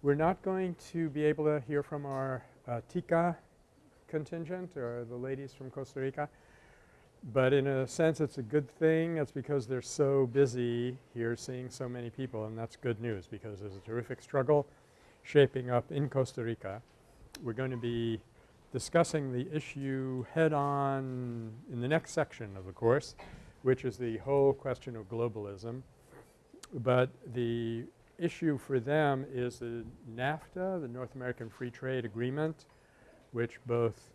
We're not going to be able to hear from our uh, TICA contingent or the ladies from Costa Rica, but in a sense it's a good thing. It's because they're so busy here seeing so many people and that's good news because there's a terrific struggle shaping up in Costa Rica. We're going to be discussing the issue head on in the next section of the course, which is the whole question of globalism. But the issue for them is the NAFTA, the North American Free Trade Agreement, which both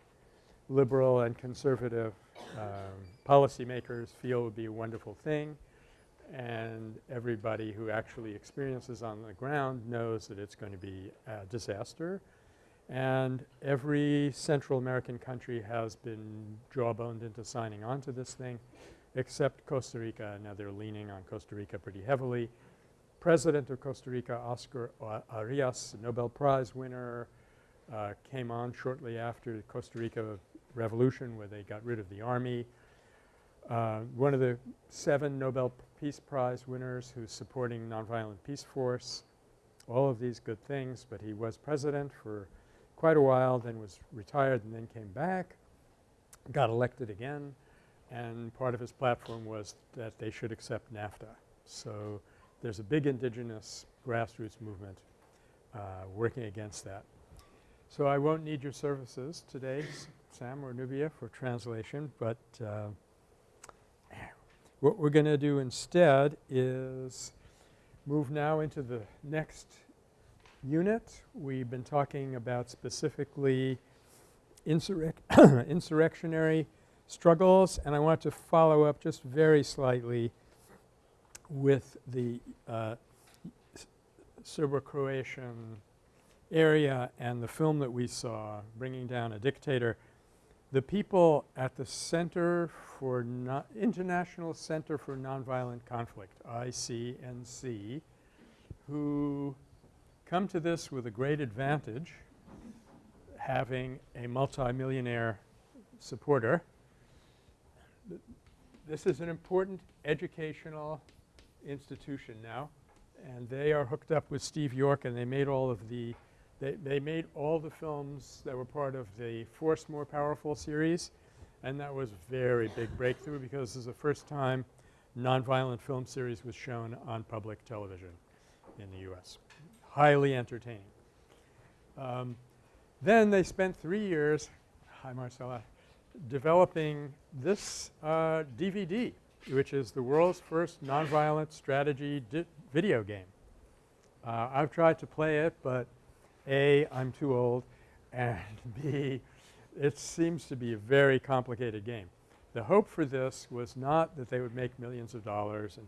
liberal and conservative um, policymakers feel would be a wonderful thing and everybody who actually experiences on the ground knows that it's going to be a disaster. And every Central American country has been jawboned into signing on to this thing except Costa Rica. Now they're leaning on Costa Rica pretty heavily. President of Costa Rica, Oscar Arias, Nobel Prize winner, uh, came on shortly after the Costa Rica revolution where they got rid of the army. Uh, one of the seven Nobel Peace Prize winners who's supporting Nonviolent Peace Force, all of these good things, but he was president for quite a while, then was retired and then came back, got elected again, and part of his platform was that they should accept NAFTA. So there's a big indigenous grassroots movement uh, working against that. So I won't need your services today, Sam or Nubia, for translation, but uh, what we're going to do instead is move now into the next unit. We've been talking about specifically insurrec insurrectionary struggles and I want to follow up just very slightly with the uh, Serbo-Croatian area and the film that we saw, Bringing Down a Dictator, the people at the Center for International Center for Nonviolent Conflict, ICNC, who come to this with a great advantage having a multimillionaire supporter. This is an important educational institution now and they are hooked up with Steve York and they made all of the they, they made all the films that were part of the Force More Powerful series and that was a very big breakthrough because this is the first time nonviolent film series was shown on public television in the U.S. Highly entertaining. Um, then they spent three years – hi Marcella – developing this uh, DVD which is the world's first nonviolent strategy video game. Uh, I've tried to play it but a, I'm too old, and B, it seems to be a very complicated game. The hope for this was not that they would make millions of dollars and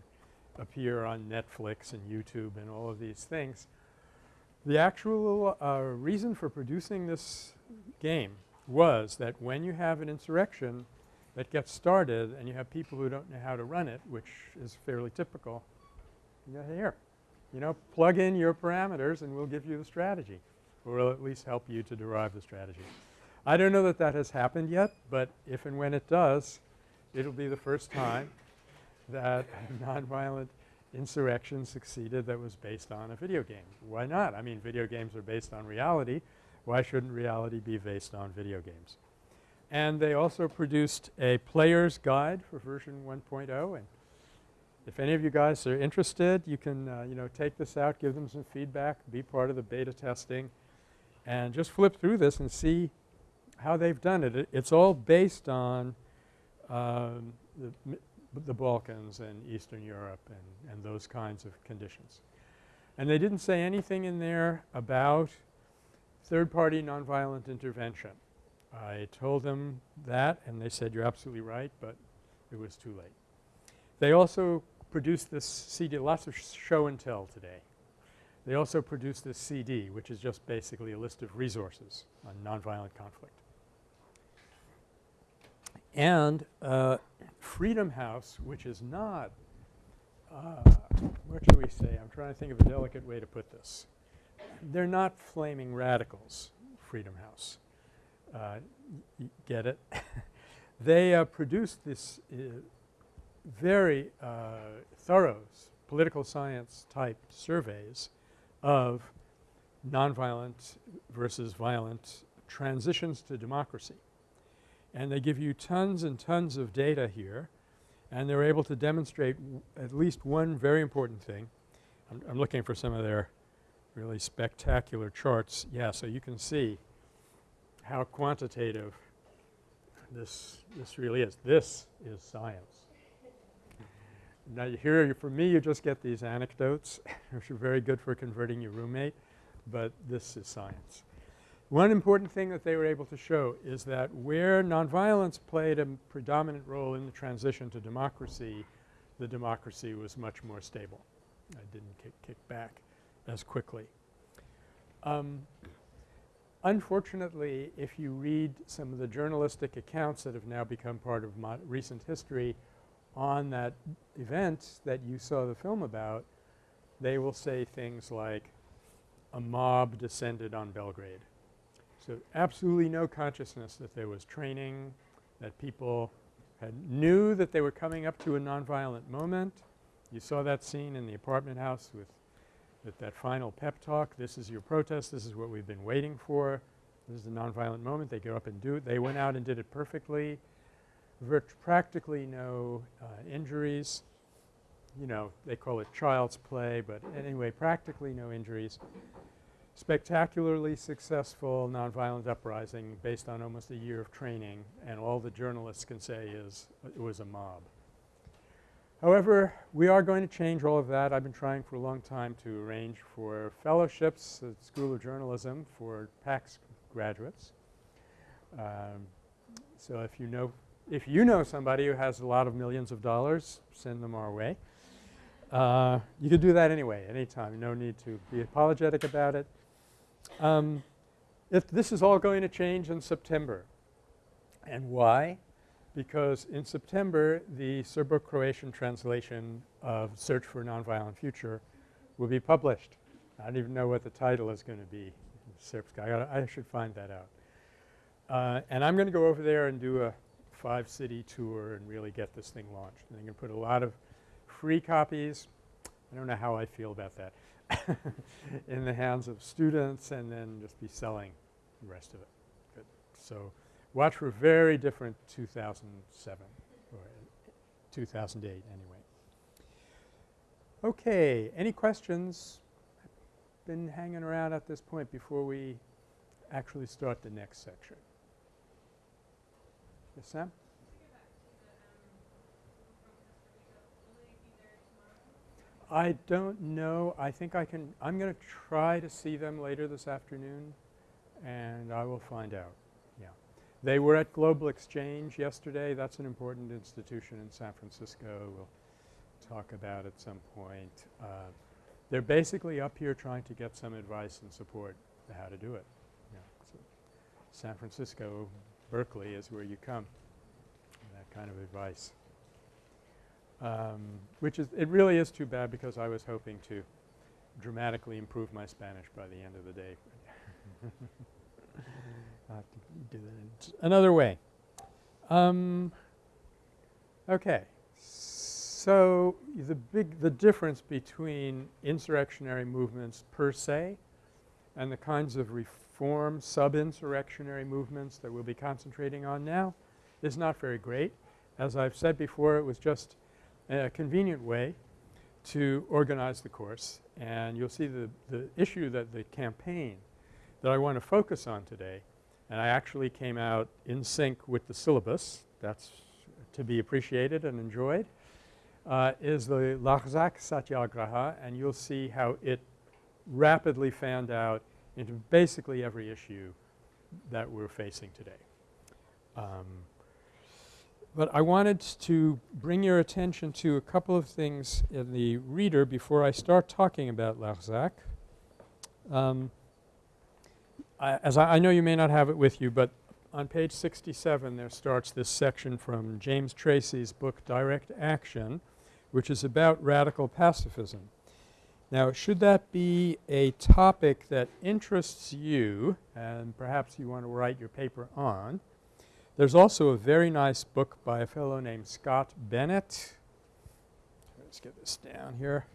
appear on Netflix and YouTube and all of these things. The actual uh, reason for producing this game was that when you have an insurrection that gets started and you have people who don't know how to run it, which is fairly typical, you here. You know, plug in your parameters and we'll give you the strategy or we'll at least help you to derive the strategy. I don't know that that has happened yet, but if and when it does, it'll be the first time that a nonviolent insurrection succeeded that was based on a video game. Why not? I mean video games are based on reality. Why shouldn't reality be based on video games? And they also produced a player's guide for version 1.0 and if any of you guys are interested, you can, uh, you know, take this out, give them some feedback, be part of the beta testing, and just flip through this and see how they've done it. it it's all based on um, the, the Balkans and Eastern Europe and, and those kinds of conditions. And they didn't say anything in there about third-party nonviolent intervention. I told them that and they said, you're absolutely right, but it was too late. They also produced this CD, lots of show and tell today. They also produced this CD which is just basically a list of resources on nonviolent conflict. And uh, Freedom House which is not uh, what should we say? I'm trying to think of a delicate way to put this. They're not flaming radicals, Freedom House. Uh, get it? they uh, produced this uh, very uh, thorough political science type surveys of nonviolent versus violent transitions to democracy. And they give you tons and tons of data here and they're able to demonstrate at least one very important thing. I'm, I'm looking for some of their really spectacular charts. Yeah, so you can see how quantitative this, this really is. This is science. Now here for me you just get these anecdotes which are very good for converting your roommate, but this is science. One important thing that they were able to show is that where nonviolence played a predominant role in the transition to democracy, the democracy was much more stable. It didn't kick, kick back as quickly. Um, unfortunately, if you read some of the journalistic accounts that have now become part of recent history on that event that you saw the film about, they will say things like a mob descended on Belgrade so absolutely no consciousness that there was training, that people had knew that they were coming up to a nonviolent moment. You saw that scene in the apartment house with, with that final pep talk. This is your protest. This is what we've been waiting for. This is a nonviolent moment. They go up and do it. They went out and did it perfectly. Practically no uh, injuries. You know, they call it child's play, but anyway, practically no injuries spectacularly successful nonviolent uprising based on almost a year of training and all the journalists can say is it was a mob. However, we are going to change all of that. I've been trying for a long time to arrange for fellowships at the School of Journalism for PACS graduates. Um, so if you know if you know somebody who has a lot of millions of dollars, send them our way. Uh, you can do that anyway, anytime. No need to be apologetic about it. Um, if this is all going to change in September. And why? Because in September the Serbo-Croatian translation of Search for a Nonviolent Future will be published. I don't even know what the title is going to be Srpska. I, I, should find that out. Uh, and I'm going to go over there and do a five-city tour and really get this thing launched. And I'm going to put a lot of free copies. I don't know how I feel about that. in the hands of students and then just be selling the rest of it. Good. So watch for very different 2007 or 2008 anyway. Okay. Any questions? Been hanging around at this point before we actually start the next section. Yes, Sam? I don't know. I think I can – I'm going to try to see them later this afternoon and I will find out. They were at Global Exchange yesterday. That's an important institution in San Francisco. We'll talk about at some point. Uh, they're basically up here trying to get some advice and support how to do it. So San Francisco, Berkeley is where you come, that kind of advice um, which is it really is too bad because I was hoping to dramatically improve my Spanish by the end of the day. Have to do that another way. Um, okay. So, the big the difference between insurrectionary movements per se and the kinds of reform sub-insurrectionary movements that we'll be concentrating on now is not very great. As I've said before, it was just a convenient way to organize the course. And you'll see the, the issue that the campaign that I want to focus on today, and I actually came out in sync with the syllabus, that's to be appreciated and enjoyed, uh, is the Larzac Satyagraha and you'll see how it rapidly fanned out into basically every issue that we're facing today. Um, but I wanted to bring your attention to a couple of things in the reader before I start talking about Larzac. Um, I, as I, I, know you may not have it with you, but on page 67 there starts this section from James Tracy's book Direct Action, which is about radical pacifism. Now should that be a topic that interests you and perhaps you want to write your paper on, there's also a very nice book by a fellow named Scott Bennett. Let's get this down here.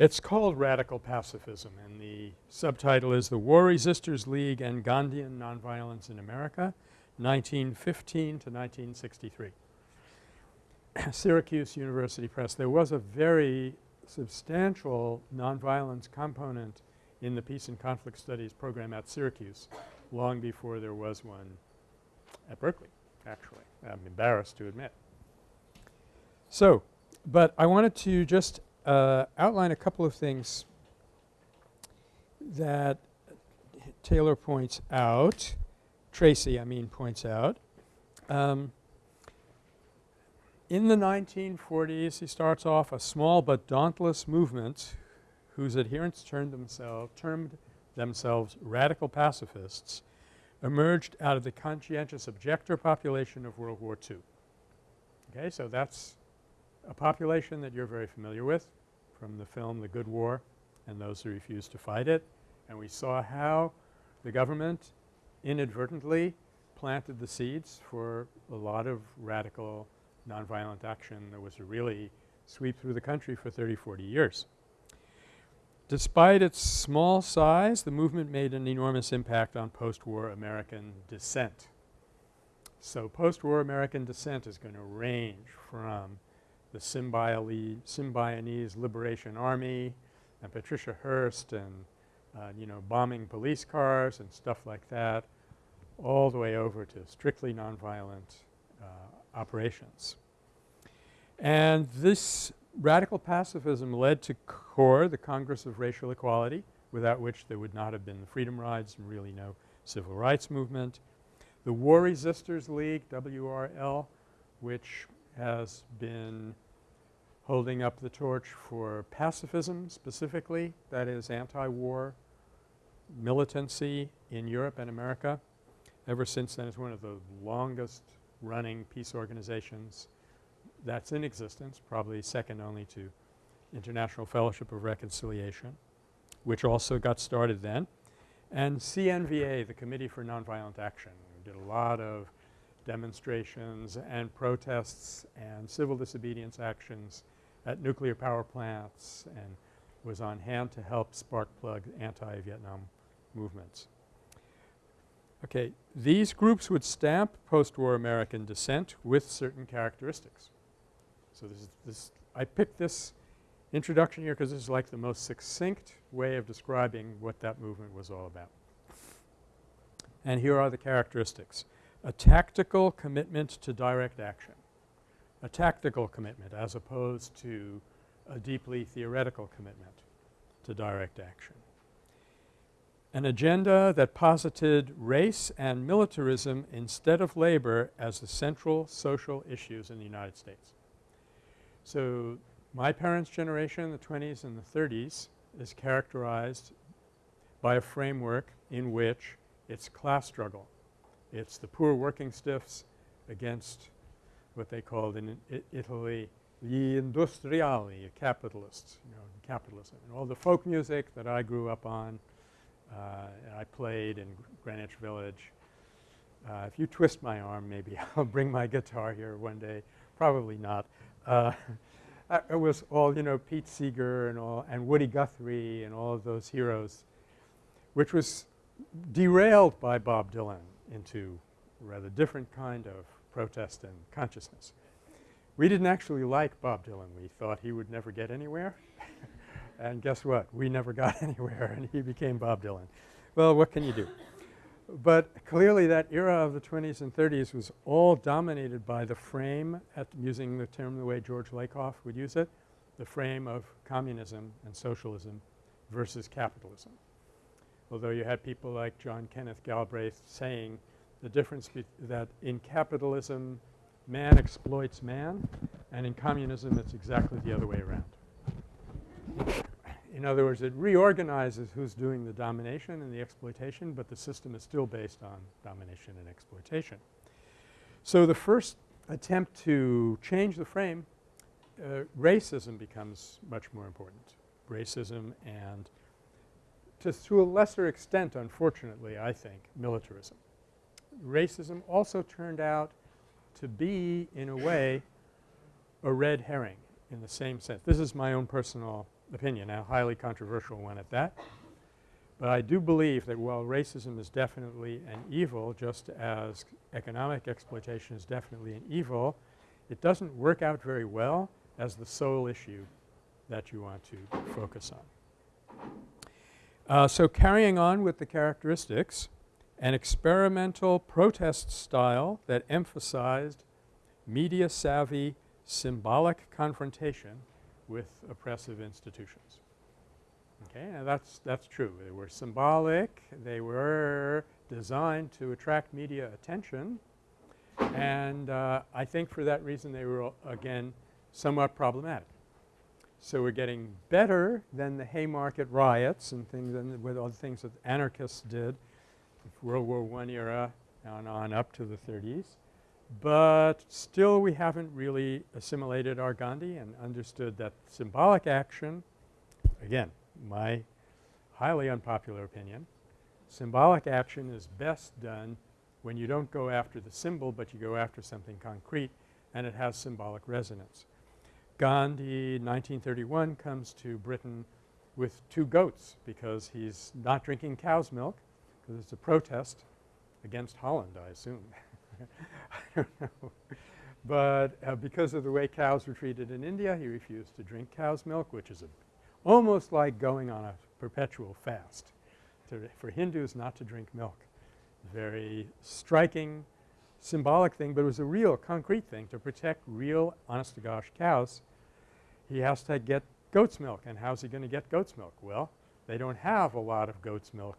It's called Radical Pacifism and the subtitle is The War Resisters League and Gandhian Nonviolence in America 1915 to 1963. Syracuse University Press. There was a very substantial nonviolence component in the Peace and Conflict Studies program at Syracuse long before there was one at Berkeley actually. I'm embarrassed to admit. So, but I wanted to just uh, outline a couple of things that Taylor points out, Tracy I mean points out. Um, in the 1940s he starts off a small but dauntless movement whose adherents turned themselves termed themselves radical pacifists emerged out of the conscientious objector population of World War II. Okay, so that's a population that you're very familiar with from the film The Good War and those who refused to fight it. And we saw how the government inadvertently planted the seeds for a lot of radical nonviolent action that was a really sweep through the country for 30, 40 years. Despite its small size, the movement made an enormous impact on post-war American dissent. So post-war American dissent is going to range from the Symbionese Liberation Army and Patricia Hearst and uh, you know bombing police cars and stuff like that all the way over to strictly nonviolent uh, operations. And this radical pacifism led to CORE, the Congress of Racial Equality, without which there would not have been the freedom rides and really no civil rights movement. The War Resisters League, WRL, which has been holding up the torch for pacifism specifically, that is anti-war militancy in Europe and America. Ever since then, it's one of the longest running peace organizations that's in existence, probably second only to International Fellowship of Reconciliation, which also got started then. And CNVA, the Committee for Nonviolent Action, did a lot of demonstrations and protests and civil disobedience actions at nuclear power plants and was on hand to help spark plug anti-Vietnam movements. Okay. These groups would stamp post-war American dissent with certain characteristics. So this is this I picked this introduction here because this is like the most succinct way of describing what that movement was all about. And here are the characteristics. A tactical commitment to direct action. A tactical commitment as opposed to a deeply theoretical commitment to direct action. An agenda that posited race and militarism instead of labor as the central social issues in the United States. So my parents' generation, the 20s and the 30s, is characterized by a framework in which it's class struggle. It's the poor working stiffs against what they called in Italy the industriali, the capitalists, you know, capitalism. And all the folk music that I grew up on, uh, I played in Greenwich Village. Uh, if you twist my arm, maybe I'll bring my guitar here one day. Probably not. Uh, it was all you know Pete Seeger and all and Woody Guthrie and all of those heroes which was derailed by Bob Dylan into rather different kind of protest and consciousness. We didn't actually like Bob Dylan. We thought he would never get anywhere and guess what? We never got anywhere and he became Bob Dylan. Well, what can you do? But clearly that era of the 20s and 30s was all dominated by the frame at using the term the way George Lakoff would use it, the frame of communism and socialism versus capitalism. Although you had people like John Kenneth Galbraith saying the difference that in capitalism man exploits man and in communism it's exactly the other way around. In other words, it reorganizes who's doing the domination and the exploitation, but the system is still based on domination and exploitation. So the first attempt to change the frame, uh, racism becomes much more important. Racism and to, to a lesser extent, unfortunately, I think, militarism. Racism also turned out to be, in a way, a red herring in the same sense. This is my own personal opinion, a highly controversial one at that. But I do believe that while racism is definitely an evil just as economic exploitation is definitely an evil, it doesn't work out very well as the sole issue that you want to focus on. Uh, so carrying on with the characteristics, an experimental protest style that emphasized media savvy symbolic confrontation with oppressive institutions. Okay, now that's, that's true. They were symbolic. They were designed to attract media attention. And uh, I think for that reason they were again somewhat problematic. So we're getting better than the Haymarket riots and things and with all the things that anarchists did World War I era and on up to the 30s. But still we haven't really assimilated our Gandhi and understood that symbolic action again my highly unpopular opinion, symbolic action is best done when you don't go after the symbol but you go after something concrete and it has symbolic resonance. Gandhi 1931 comes to Britain with two goats because he's not drinking cow's milk because it's a protest against Holland I assume. I don't know. But uh, because of the way cows were treated in India he refused to drink cow's milk which is almost like going on a perpetual fast to, for Hindus not to drink milk. Very striking symbolic thing, but it was a real concrete thing to protect real honest to gosh cows. He has to get goat's milk and how's he going to get goat's milk? Well, they don't have a lot of goat's milk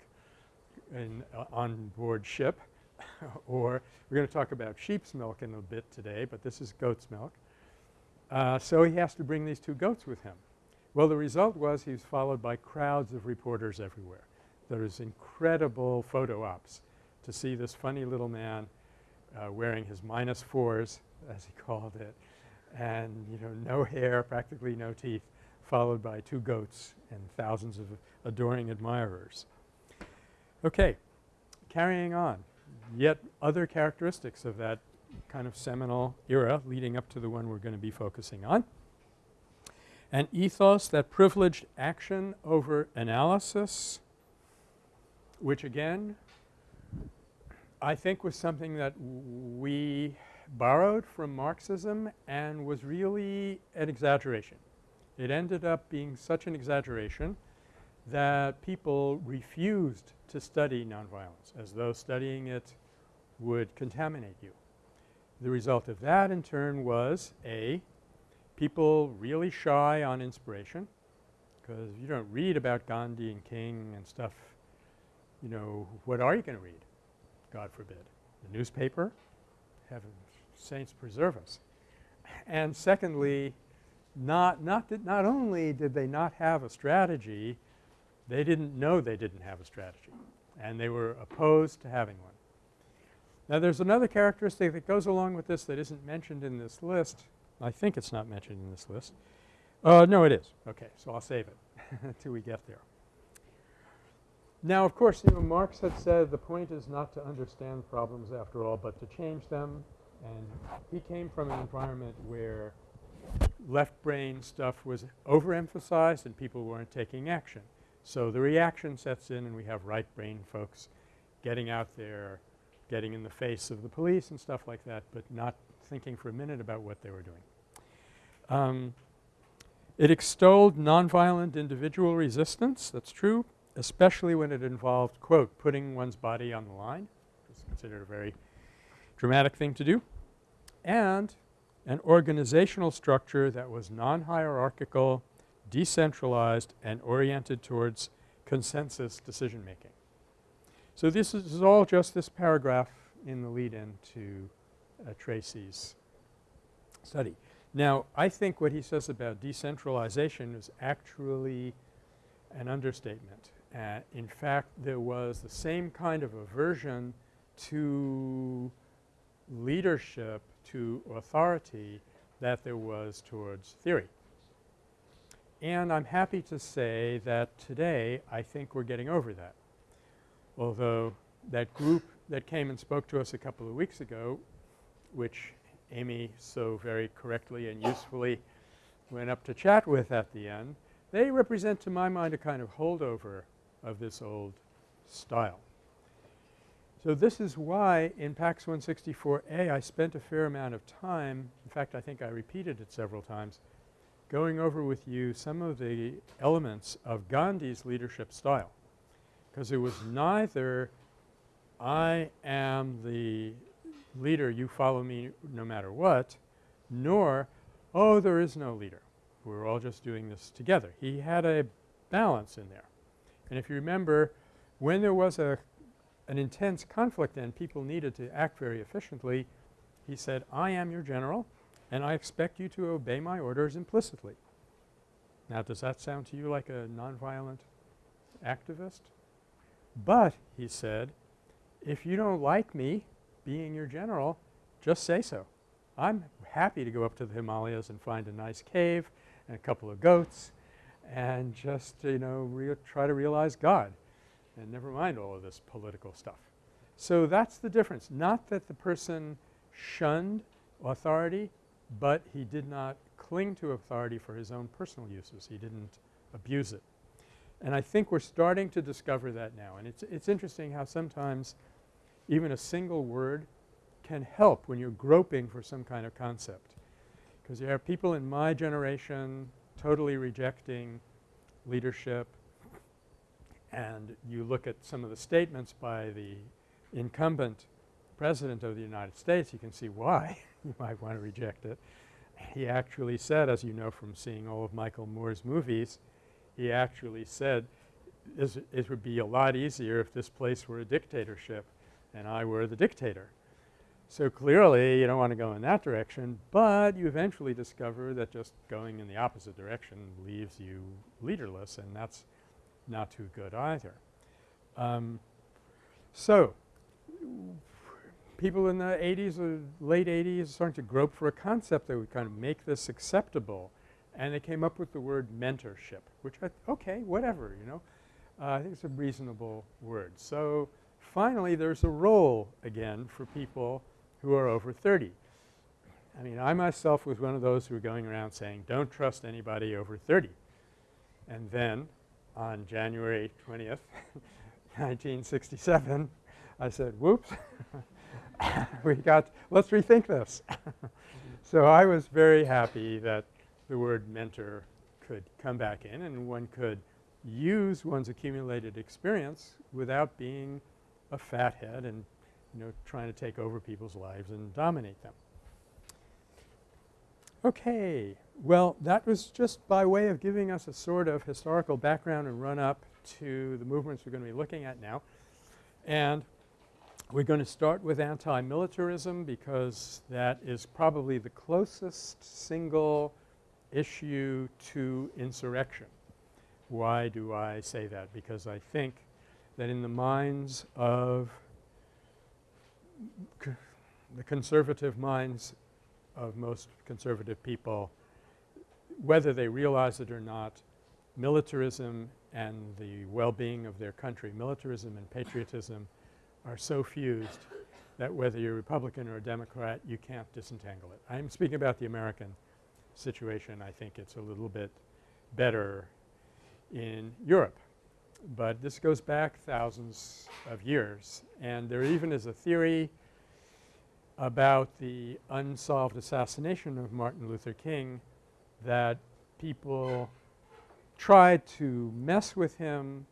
in uh, on board ship or we're going to talk about sheep's milk in a bit today, but this is goat's milk. Uh, so he has to bring these two goats with him. Well, the result was he was followed by crowds of reporters everywhere. There was incredible photo ops to see this funny little man uh, wearing his minus fours as he called it and you know no hair, practically no teeth, followed by two goats and thousands of adoring admirers. Okay, carrying on. Yet other characteristics of that kind of seminal era leading up to the one we're going to be focusing on an ethos that privileged action over analysis, which again I think was something that we borrowed from Marxism and was really an exaggeration. It ended up being such an exaggeration that people refused to study nonviolence as though studying it would contaminate you. The result of that in turn was A, people really shy on inspiration because you don't read about Gandhi and King and stuff, you know, what are you going to read? God forbid. The newspaper? Heaven saints preserve us. And secondly, not, not, that not only did they not have a strategy, they didn't know they didn't have a strategy and they were opposed to having one. Now there's another characteristic that goes along with this that isn't mentioned in this list I think it's not mentioned in this list. Uh, no, it is. Okay. So I'll save it until we get there. Now, of course, you know, Marx had said the point is not to understand problems after all, but to change them. And he came from an environment where left brain stuff was overemphasized and people weren't taking action. So the reaction sets in and we have right brain folks getting out there, getting in the face of the police and stuff like that, but not thinking for a minute about what they were doing. Um, it extolled nonviolent individual resistance, that's true, especially when it involved, quote, putting one's body on the line. It's considered a very dramatic thing to do. And an organizational structure that was non-hierarchical, decentralized, and oriented towards consensus decision making. So this is, this is all just this paragraph in the lead-in to uh, Tracy's study. Now, I think what he says about decentralization is actually an understatement. Uh, in fact, there was the same kind of aversion to leadership, to authority that there was towards theory. And I'm happy to say that today I think we're getting over that. Although that group that came and spoke to us a couple of weeks ago, which Amy so very correctly and usefully went up to chat with at the end they represent to my mind a kind of holdover of this old style. So this is why in PACS 164A I spent a fair amount of time – in fact I think I repeated it several times – going over with you some of the elements of Gandhi's leadership style because it was neither I am the leader you follow me no matter what nor oh there is no leader. We're all just doing this together. He had a balance in there. And if you remember when there was a an intense conflict and people needed to act very efficiently, he said, I am your general and I expect you to obey my orders implicitly. Now does that sound to you like a nonviolent activist? But, he said, if you don't like me being your general, just say so. I'm happy to go up to the Himalayas and find a nice cave and a couple of goats and just, you know, try to realize God and never mind all of this political stuff. So that's the difference. Not that the person shunned authority, but he did not cling to authority for his own personal uses. He didn't abuse it. And I think we're starting to discover that now. And it's, it's interesting how sometimes even a single word can help when you're groping for some kind of concept. Because you have people in my generation totally rejecting leadership, and you look at some of the statements by the incumbent president of the United States, you can see why you might want to reject it. He actually said, as you know from seeing all of Michael Moore's movies, he actually said it would be a lot easier if this place were a dictatorship and I were the dictator. So clearly you don't want to go in that direction, but you eventually discover that just going in the opposite direction leaves you leaderless and that's not too good either. Um, so people in the 80s or late 80s starting to grope for a concept that would kind of make this acceptable and they came up with the word mentorship which I okay whatever you know. Uh, I think it's a reasonable word. So finally there's a role again for people who are over 30. I mean I myself was one of those who were going around saying don't trust anybody over 30 and then on January 20th 1967 I said whoops we got let's rethink this. so I was very happy that the word mentor could come back in and one could use one's accumulated experience without being a fathead and you know trying to take over people's lives and dominate them. Okay. Well, that was just by way of giving us a sort of historical background and run up to the movements we're going to be looking at now. And we're going to start with anti-militarism because that is probably the closest single issue to insurrection. Why do I say that? Because I think that in the minds of the conservative minds of most conservative people, whether they realize it or not, militarism and the well-being of their country, militarism and patriotism are so fused that whether you're a Republican or a Democrat, you can't disentangle it. I'm speaking about the American situation. I think it's a little bit better in Europe. But this goes back thousands of years and there even is a theory about the unsolved assassination of Martin Luther King that people tried to mess with him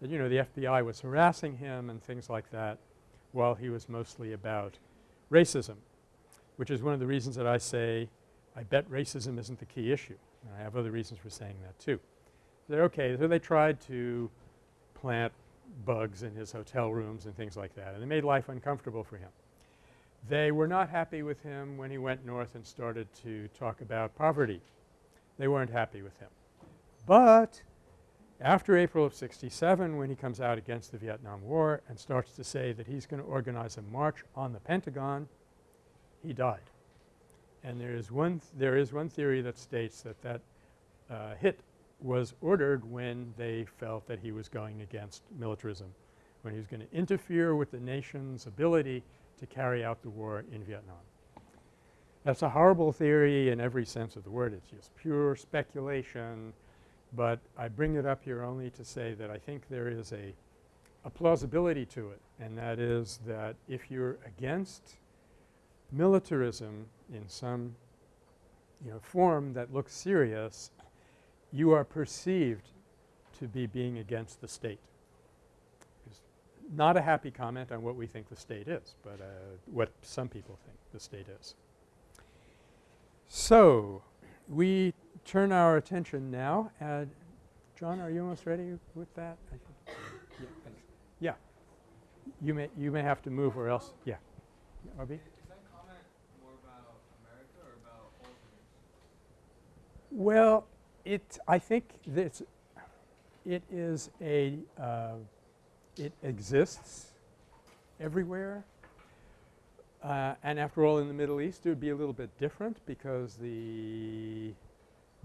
that you know the FBI was harassing him and things like that while he was mostly about racism, which is one of the reasons that I say I bet racism isn't the key issue. And I have other reasons for saying that too. They're okay. So they tried to plant bugs in his hotel rooms and things like that and they made life uncomfortable for him. They were not happy with him when he went north and started to talk about poverty. They weren't happy with him. But after April of 67 when he comes out against the Vietnam War and starts to say that he's going to organize a march on the Pentagon, he died. And there is one th there is one theory that states that that uh, hit was ordered when they felt that he was going against militarism, when he was going to interfere with the nation's ability to carry out the war in Vietnam. That's a horrible theory in every sense of the word. It's just pure speculation. but I bring it up here only to say that I think there is a, a plausibility to it and that is that if you're against militarism in some you know form that looks serious, you are perceived to be being against the state. It's not a happy comment on what we think the state is, but uh, what some people think the state is. So, we turn our attention now at John, are you almost ready with that? yeah, thanks. Yeah. You may you may have to move or else yeah. RB? Is that comment more about America or about all? Well, it I think this it is a uh, it exists everywhere. Uh, and after all in the Middle East it would be a little bit different because the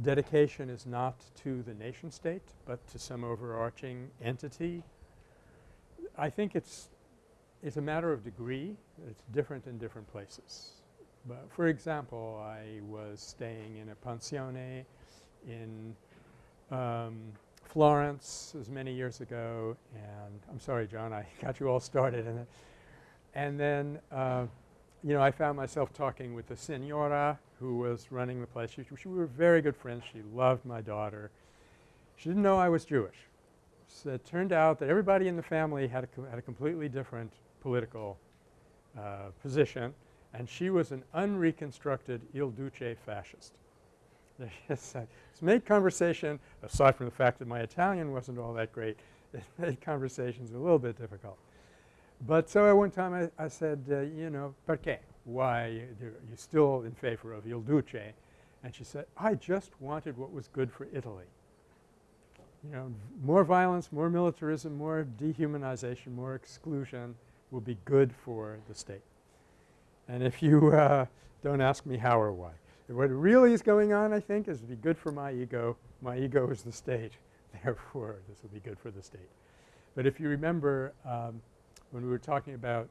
dedication is not to the nation state but to some overarching entity. I think it's it's a matter of degree. It's different in different places. But for example, I was staying in a pensione in um, Florence as many years ago and I'm sorry John I got you all started in it. And then uh, you know I found myself talking with the senora who was running the place. She, she, we were very good friends. She loved my daughter. She didn't know I was Jewish. So it turned out that everybody in the family had a, had a completely different political uh, position and she was an unreconstructed Il Duce fascist. it's made conversation aside from the fact that my Italian wasn't all that great it made conversations a little bit difficult. But so at one time I, I said, uh, you know, perché? Why you still in favor of Il Duce? And she said, I just wanted what was good for Italy. You know, more violence, more militarism, more dehumanization, more exclusion will be good for the state. And if you uh, don't ask me how or why. What really is going on I think is to be good for my ego. My ego is the state therefore this will be good for the state. But if you remember um, when we were talking about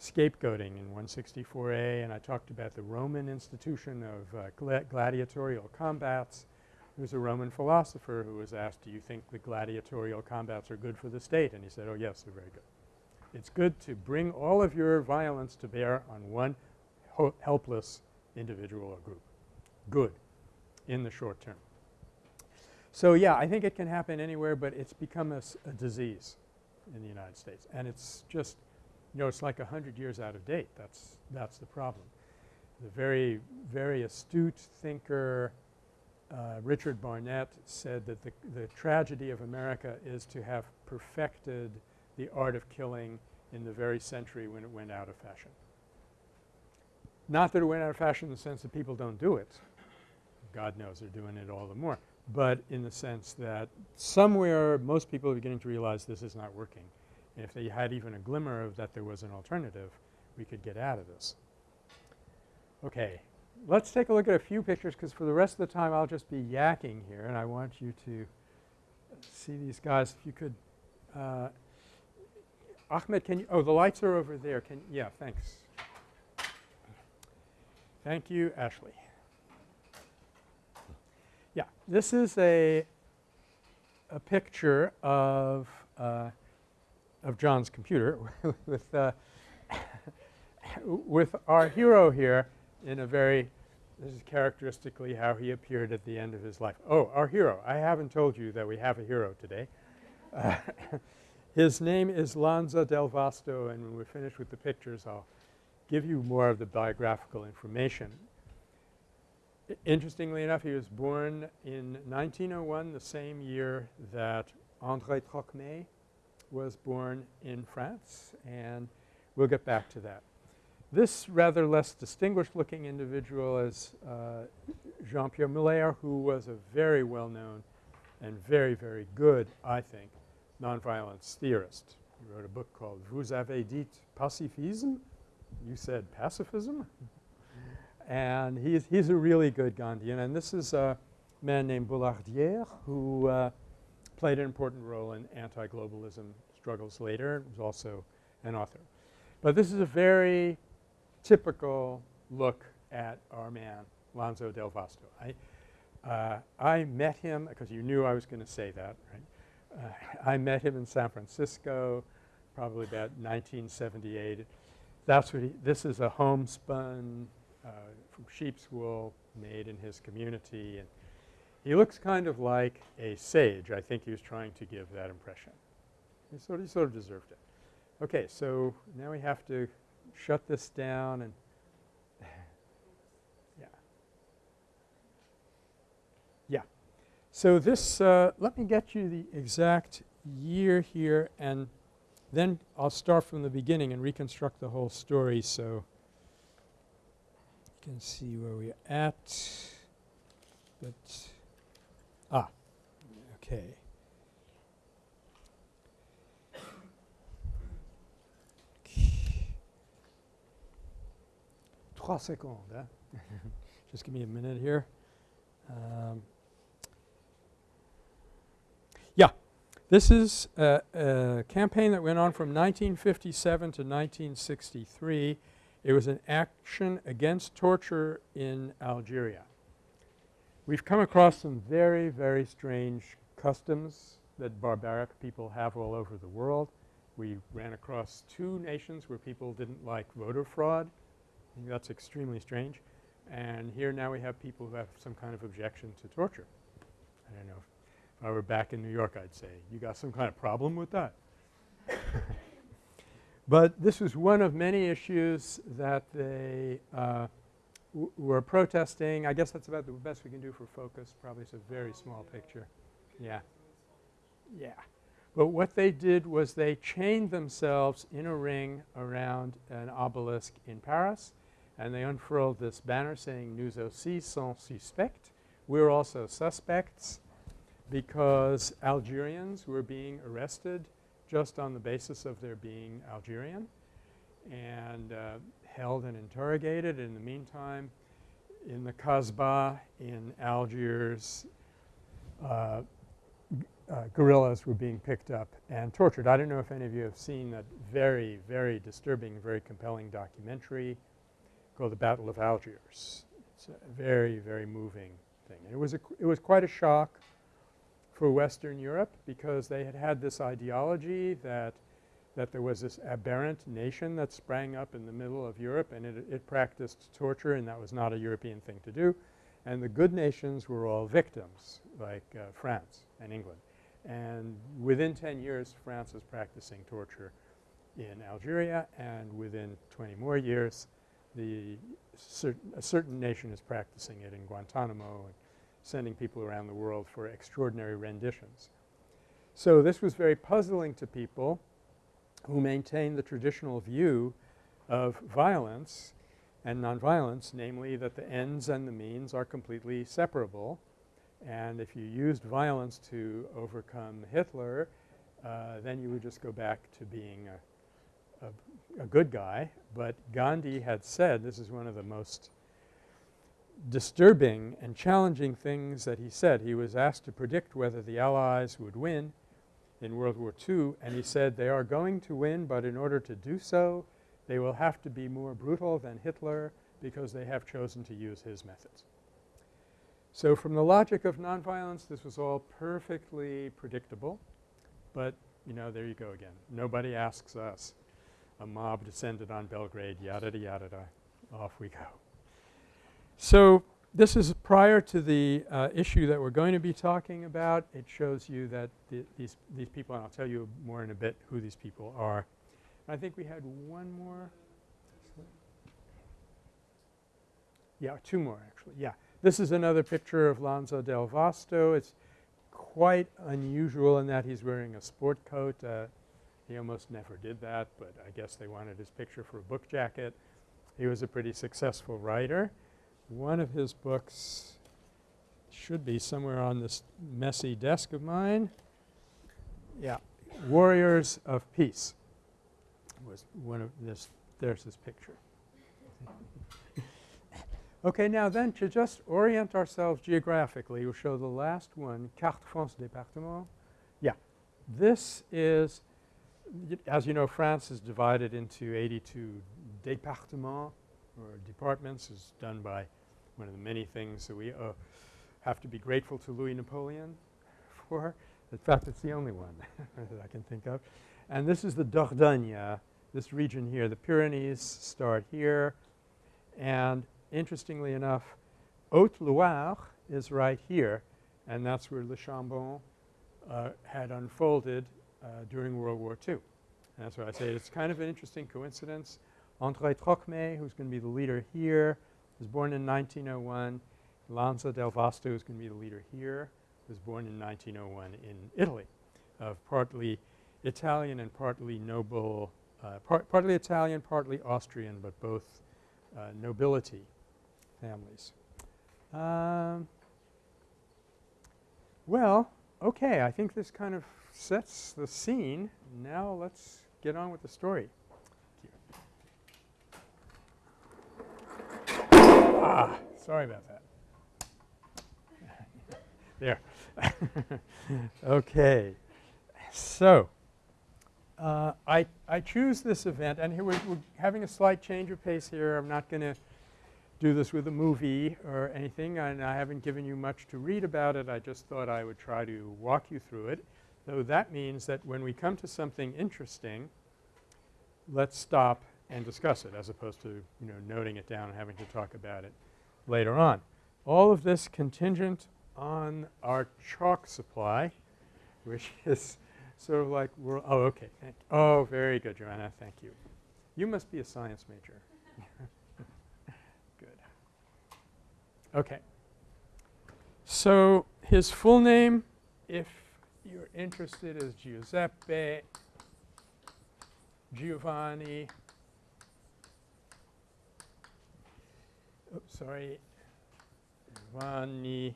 scapegoating in 164A and I talked about the Roman institution of uh, gla gladiatorial combats, there was a Roman philosopher who was asked, do you think the gladiatorial combats are good for the state? And he said, oh yes, they're very good. It's good to bring all of your violence to bear on one helpless individual or group. Good in the short term. So, yeah, I think it can happen anywhere, but it's become a, a disease in the United States. And it's just, you know, it's like a hundred years out of date. That's, that's the problem. The very, very astute thinker uh, Richard Barnet said that the, the tragedy of America is to have perfected the art of killing in the very century when it went out of fashion. Not that it went out of fashion in the sense that people don't do it. God knows they're doing it all the more. But in the sense that somewhere most people are beginning to realize this is not working. And if they had even a glimmer of that there was an alternative, we could get out of this. Okay. Let's take a look at a few pictures because for the rest of the time I'll just be yakking here and I want you to see these guys. If you could uh, Ahmed, can you – oh, the lights are over there. Can – yeah, thanks. Thank you, Ashley. Yeah, this is a a picture of uh, of John's computer with uh, with our hero here in a very this is characteristically how he appeared at the end of his life. Oh, our hero. I haven't told you that we have a hero today. Uh, his name is Lanza del Vasto and when we're finished with the pictures I'll give you more of the biographical information. Interestingly enough, he was born in 1901, the same year that André Trocmé was born in France and we'll get back to that. This rather less distinguished looking individual is uh, Jean-Pierre Muller who was a very well known and very, very good, I think, nonviolence theorist. He wrote a book called Vous avez dit pacifisme you said pacifism? And he's, he's a really good Gandhian. And this is a man named Boulardier who uh, played an important role in anti-globalism struggles later. Was also an author. But this is a very typical look at our man, Lanza del Vasto. I, Uh, I met him because you knew I was going to say that, right? Uh, I met him in San Francisco probably about 1978. That's what he – this is a homespun uh, sheep's wool made in his community. And he looks kind of like a sage. I think he was trying to give that impression. He sort of, he sort of deserved it. Okay, so now we have to shut this down and yeah. Yeah. So this uh, let me get you the exact year here and then I'll start from the beginning and reconstruct the whole story so can see where we're at. But ah, okay. Trois secondes. Just give me a minute here. Um, yeah, this is a, a, campaign that went on from 1957 to 1963. It was an action against torture in Algeria. We've come across some very, very strange customs that barbaric people have all over the world. We ran across two nations where people didn't like voter fraud. I think that's extremely strange. And here now we have people who have some kind of objection to torture. I don't know. If, if I were back in New York, I'd say, you got some kind of problem with that. but this was one of many issues that they uh, were protesting. I guess that's about the best we can do for focus. Probably it's a very small picture. Yeah. Yeah. But what they did was they chained themselves in a ring around an obelisk in Paris and they unfurled this banner saying nous aussi sont suspects. We're also suspects because Algerians were being arrested just on the basis of their being Algerian and uh, held and interrogated. In the meantime, in the Kasbah in Algiers, uh, uh, guerrillas were being picked up and tortured. I don't know if any of you have seen that very, very disturbing, very compelling documentary called the Battle of Algiers. It's a very, very moving thing. And it was, a, it was quite a shock for Western Europe because they had had this ideology that, that there was this aberrant nation that sprang up in the middle of Europe and it, it practiced torture and that was not a European thing to do. And the good nations were all victims like uh, France and England. And within 10 years France was practicing torture in Algeria and within 20 more years the certain a certain nation is practicing it in Guantanamo sending people around the world for extraordinary renditions. So this was very puzzling to people who maintained the traditional view of violence and nonviolence, namely that the ends and the means are completely separable. And if you used violence to overcome Hitler, uh, then you would just go back to being a, a a good guy, but Gandhi had said this is one of the most disturbing and challenging things that he said. He was asked to predict whether the Allies would win in World War II and he said they are going to win but in order to do so they will have to be more brutal than Hitler because they have chosen to use his methods. So from the logic of nonviolence this was all perfectly predictable but you know there you go again. Nobody asks us a mob descended on Belgrade, yada yada yada, off we go. So this is prior to the uh, issue that we're going to be talking about. It shows you that the, these, these people, and I'll tell you more in a bit who these people are. I think we had one more. Yeah, two more actually. Yeah. This is another picture of Lanza del Vasto. It's quite unusual in that he's wearing a sport coat, uh, he almost never did that, but I guess they wanted his picture for a book jacket. He was a pretty successful writer. One of his books should be somewhere on this messy desk of mine. Yeah, Warriors of Peace was one of this. There's his picture. okay, now then to just orient ourselves geographically, we'll show the last one, Carte France Département. Yeah, this is as you know, France is divided into 82 départements or departments is done by one of the many things that we uh, have to be grateful to Louis Napoleon for. In fact, it's the only one that I can think of. And this is the Dordogne, this region here. The Pyrenees start here. And interestingly enough, Haute-Loire is right here, and that's where Le Chambon uh, had unfolded uh, during World War II. And that's why I say it's kind of an interesting coincidence. André Trocmé, who's going to be the leader here, was born in 1901. Lanza del Vasto, who's going to be the leader here, was born in 1901 in Italy, of partly Italian and partly noble, uh, part partly Italian, partly Austrian, but both uh, nobility families. Um, well, okay, I think this kind of sets the scene. Now let's get on with the story. Ah, sorry about that. there. okay. So, uh, I, I choose this event and here we're, we're having a slight change of pace here. I'm not going to do this with a movie or anything and I haven't given you much to read about it. I just thought I would try to walk you through it. Though that means that when we come to something interesting, let's stop and discuss it as opposed to, you know, noting it down and having to talk about it later on. All of this contingent on our chalk supply, which is sort of like we're – oh, okay. Thank oh, very good, Joanna. Thank you. You must be a science major. good. Okay. So his full name, if you're interested, is Giuseppe Giovanni oops, sorry, Giovanni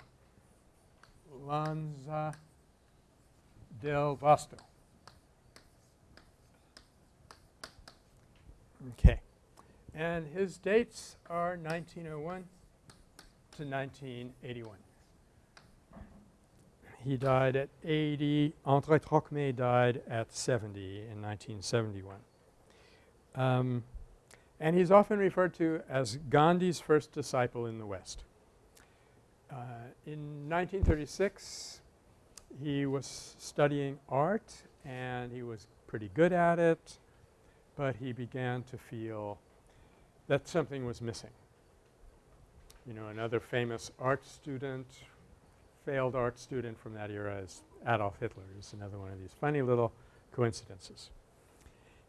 Lanza del Vasto. Okay. And his dates are 1901 to 1981. He died at 80. André Trocmé died at 70 in 1971. Um, and he's often referred to as Gandhi's first disciple in the West. Uh, in 1936, he was studying art and he was pretty good at it, but he began to feel that something was missing. You know, another famous art student, failed art student from that era is Adolf Hitler is another one of these funny little coincidences.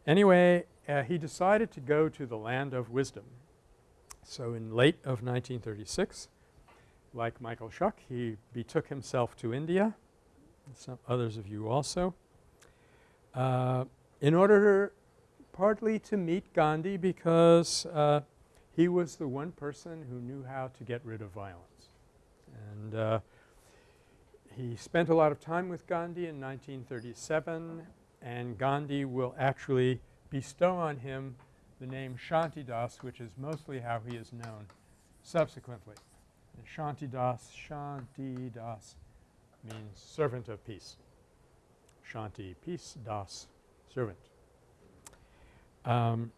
Anyway, uh, he decided to go to the land of wisdom. So in late of 1936, like Michael Schuck, he betook himself to India, some others of you also, uh, in order partly to meet Gandhi because uh, he was the one person who knew how to get rid of violence. And uh, he spent a lot of time with Gandhi in 1937 and Gandhi will actually bestow on him the name Shantidas which is mostly how he is known subsequently. And Shantidas, Shantidas means servant of peace. Shanti, peace, das, servant. Um,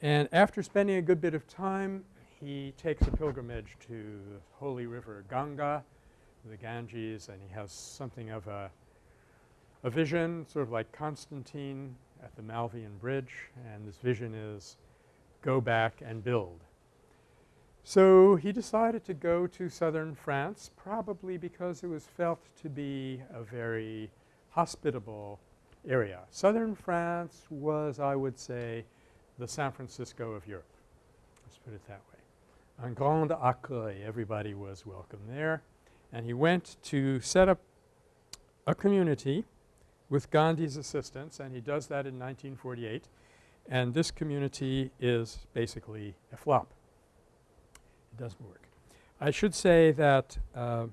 and after spending a good bit of time, he takes a pilgrimage to the holy river Ganga, the Ganges, and he has something of a a vision sort of like Constantine at the Milvian Bridge and this vision is go back and build. So he decided to go to southern France probably because it was felt to be a very hospitable area. Southern France was I would say the San Francisco of Europe. Let's put it that way. Un grand accueil, everybody was welcome there. And he went to set up a community with Gandhi's assistance and he does that in 1948 and this community is basically a flop. It doesn't work. I should say that uh,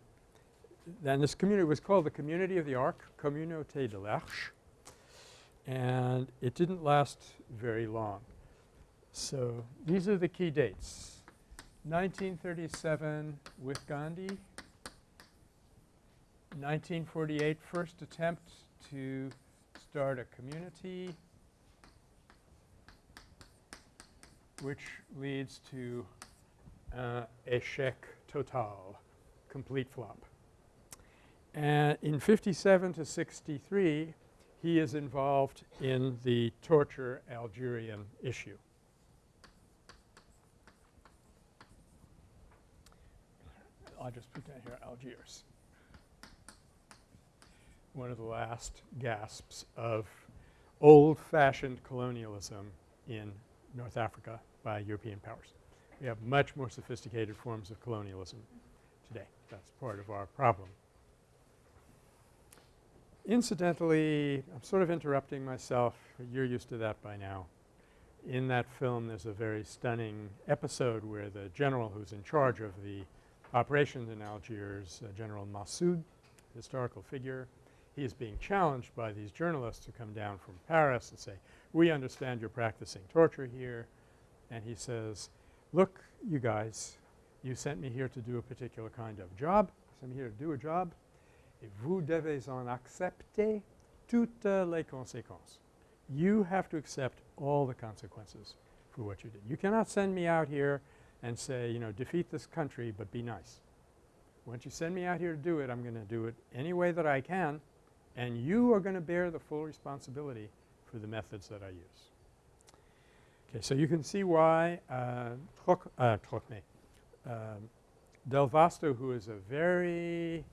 then this community was called the Community of the Ark, Communauté de l'Arche, and it didn't last very long. So these are the key dates. 1937 with Gandhi, 1948 first attempt to start a community which leads to uh, échec total complete flop. And in 57 to 63, he is involved in the torture Algerian issue. I'll just put down here Algiers. One of the last gasps of old-fashioned colonialism in North Africa by European powers. We have much more sophisticated forms of colonialism today. That's part of our problem. Incidentally, I'm sort of interrupting myself. You're used to that by now. In that film there's a very stunning episode where the general who's in charge of the operations in Algiers, uh, General Massoud, historical figure, he is being challenged by these journalists who come down from Paris and say, we understand you're practicing torture here. And he says, look you guys, you sent me here to do a particular kind of job. Sent me here to do a job. Et vous devez en accepter toutes les conséquences. You have to accept all the consequences for what you did. You cannot send me out here and say, you know, defeat this country but be nice. Once you send me out here to do it, I'm going to do it any way that I can and you are going to bear the full responsibility for the methods that I use. Okay, so you can see why uh, uh, um, Del Vasto who is a very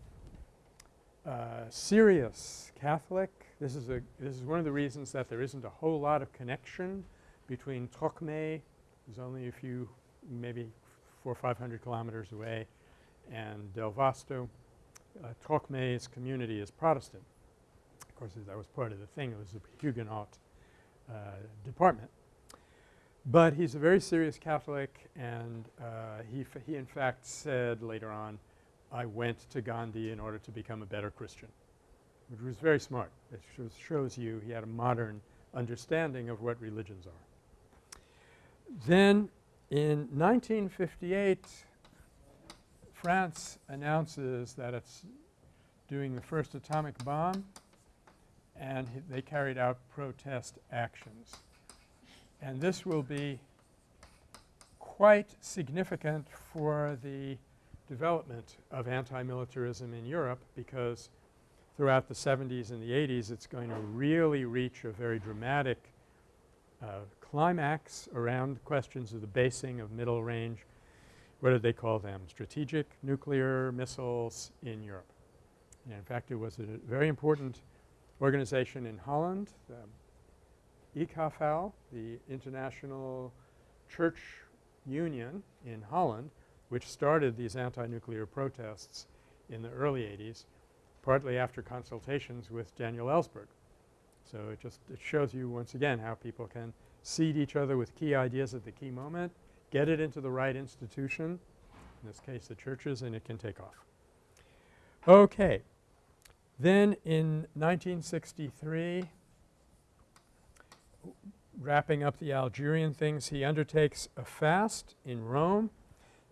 uh, serious Catholic. This is a this is one of the reasons that there isn't a whole lot of connection between Trocmé, who's only a few maybe four or five hundred kilometers away, and Del Vasto. Uh, Trocmé's community is Protestant. Of course, that was part of the thing. It was a Huguenot uh, department. But he's a very serious Catholic and uh, he, he in fact said later on, I went to Gandhi in order to become a better Christian, which was very smart. It shows, shows you he had a modern understanding of what religions are. Then in 1958, France announces that it's doing the first atomic bomb and they carried out protest actions. And this will be quite significant for the development of anti-militarism in Europe because throughout the 70s and the 80s it's going to really reach a very dramatic uh, climax around questions of the basing of middle range, what did they call them, strategic nuclear missiles in Europe. And in fact, it was a very important organization in Holland, the ICAFAL, the International Church Union in Holland, which started these anti-nuclear protests in the early 80s, partly after consultations with Daniel Ellsberg. So it just it shows you once again how people can seed each other with key ideas at the key moment, get it into the right institution, in this case the churches, and it can take off. Okay. Then in 1963, wrapping up the Algerian things, he undertakes a fast in Rome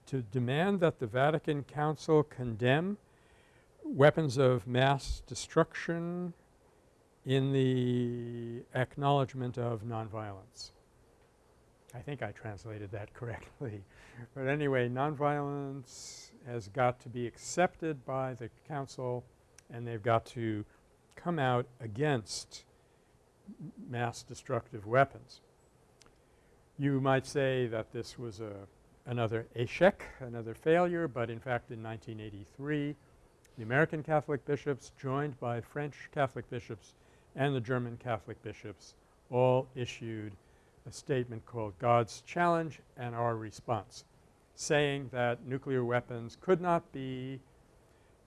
to demand that the Vatican Council condemn weapons of mass destruction in the acknowledgement of nonviolence. I think I translated that correctly. but anyway, nonviolence has got to be accepted by the council and they've got to come out against mass destructive weapons. You might say that this was a another échec, another failure, but in fact in 1983 the American Catholic bishops joined by French Catholic bishops and the German Catholic bishops all issued a statement called God's Challenge and Our Response, saying that nuclear weapons could not be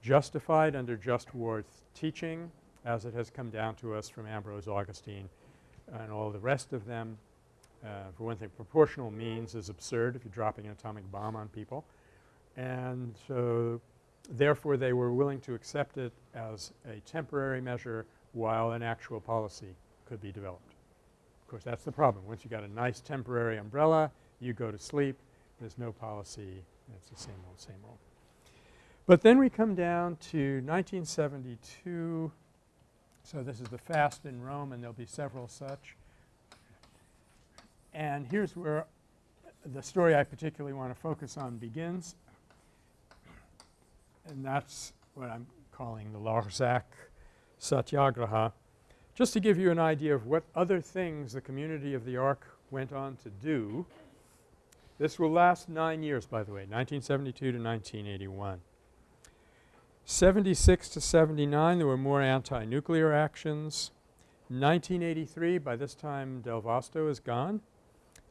justified under just war teaching as it has come down to us from Ambrose Augustine and all the rest of them. Uh, for one thing, proportional means is absurd if you're dropping an atomic bomb on people. And so therefore, they were willing to accept it as a temporary measure while an actual policy could be developed. Of course, that's the problem. Once you got a nice temporary umbrella, you go to sleep, there's no policy, it's the same old, same old. But then we come down to 1972. So this is the fast in Rome and there'll be several such. And here's where the story I particularly want to focus on begins. and that's what I'm calling the Larzac Satyagraha. Just to give you an idea of what other things the community of the Ark went on to do, this will last 9 years by the way, 1972 to 1981. 76 to 79 there were more anti-nuclear actions. 1983 by this time Del Vasto is gone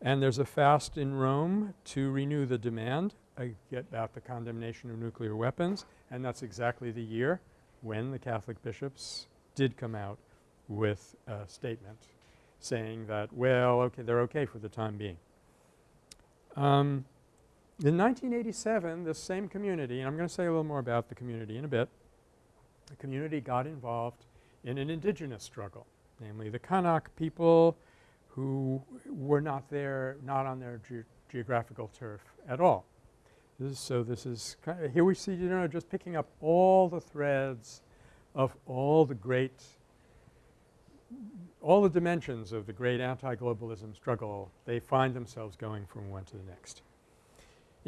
and there's a fast in Rome to renew the demand uh, about the condemnation of nuclear weapons and that's exactly the year when the Catholic bishops did come out with a statement saying that, well, okay, they're okay for the time being. Um, in 1987, this same community, and I'm going to say a little more about the community in a bit, the community got involved in an indigenous struggle, namely the Kanak people who were not there, not on their ge geographical turf at all. This is so this is kind of here we see, you know, just picking up all the threads of all the great all the dimensions of the great anti-globalism struggle, they find themselves going from one to the next.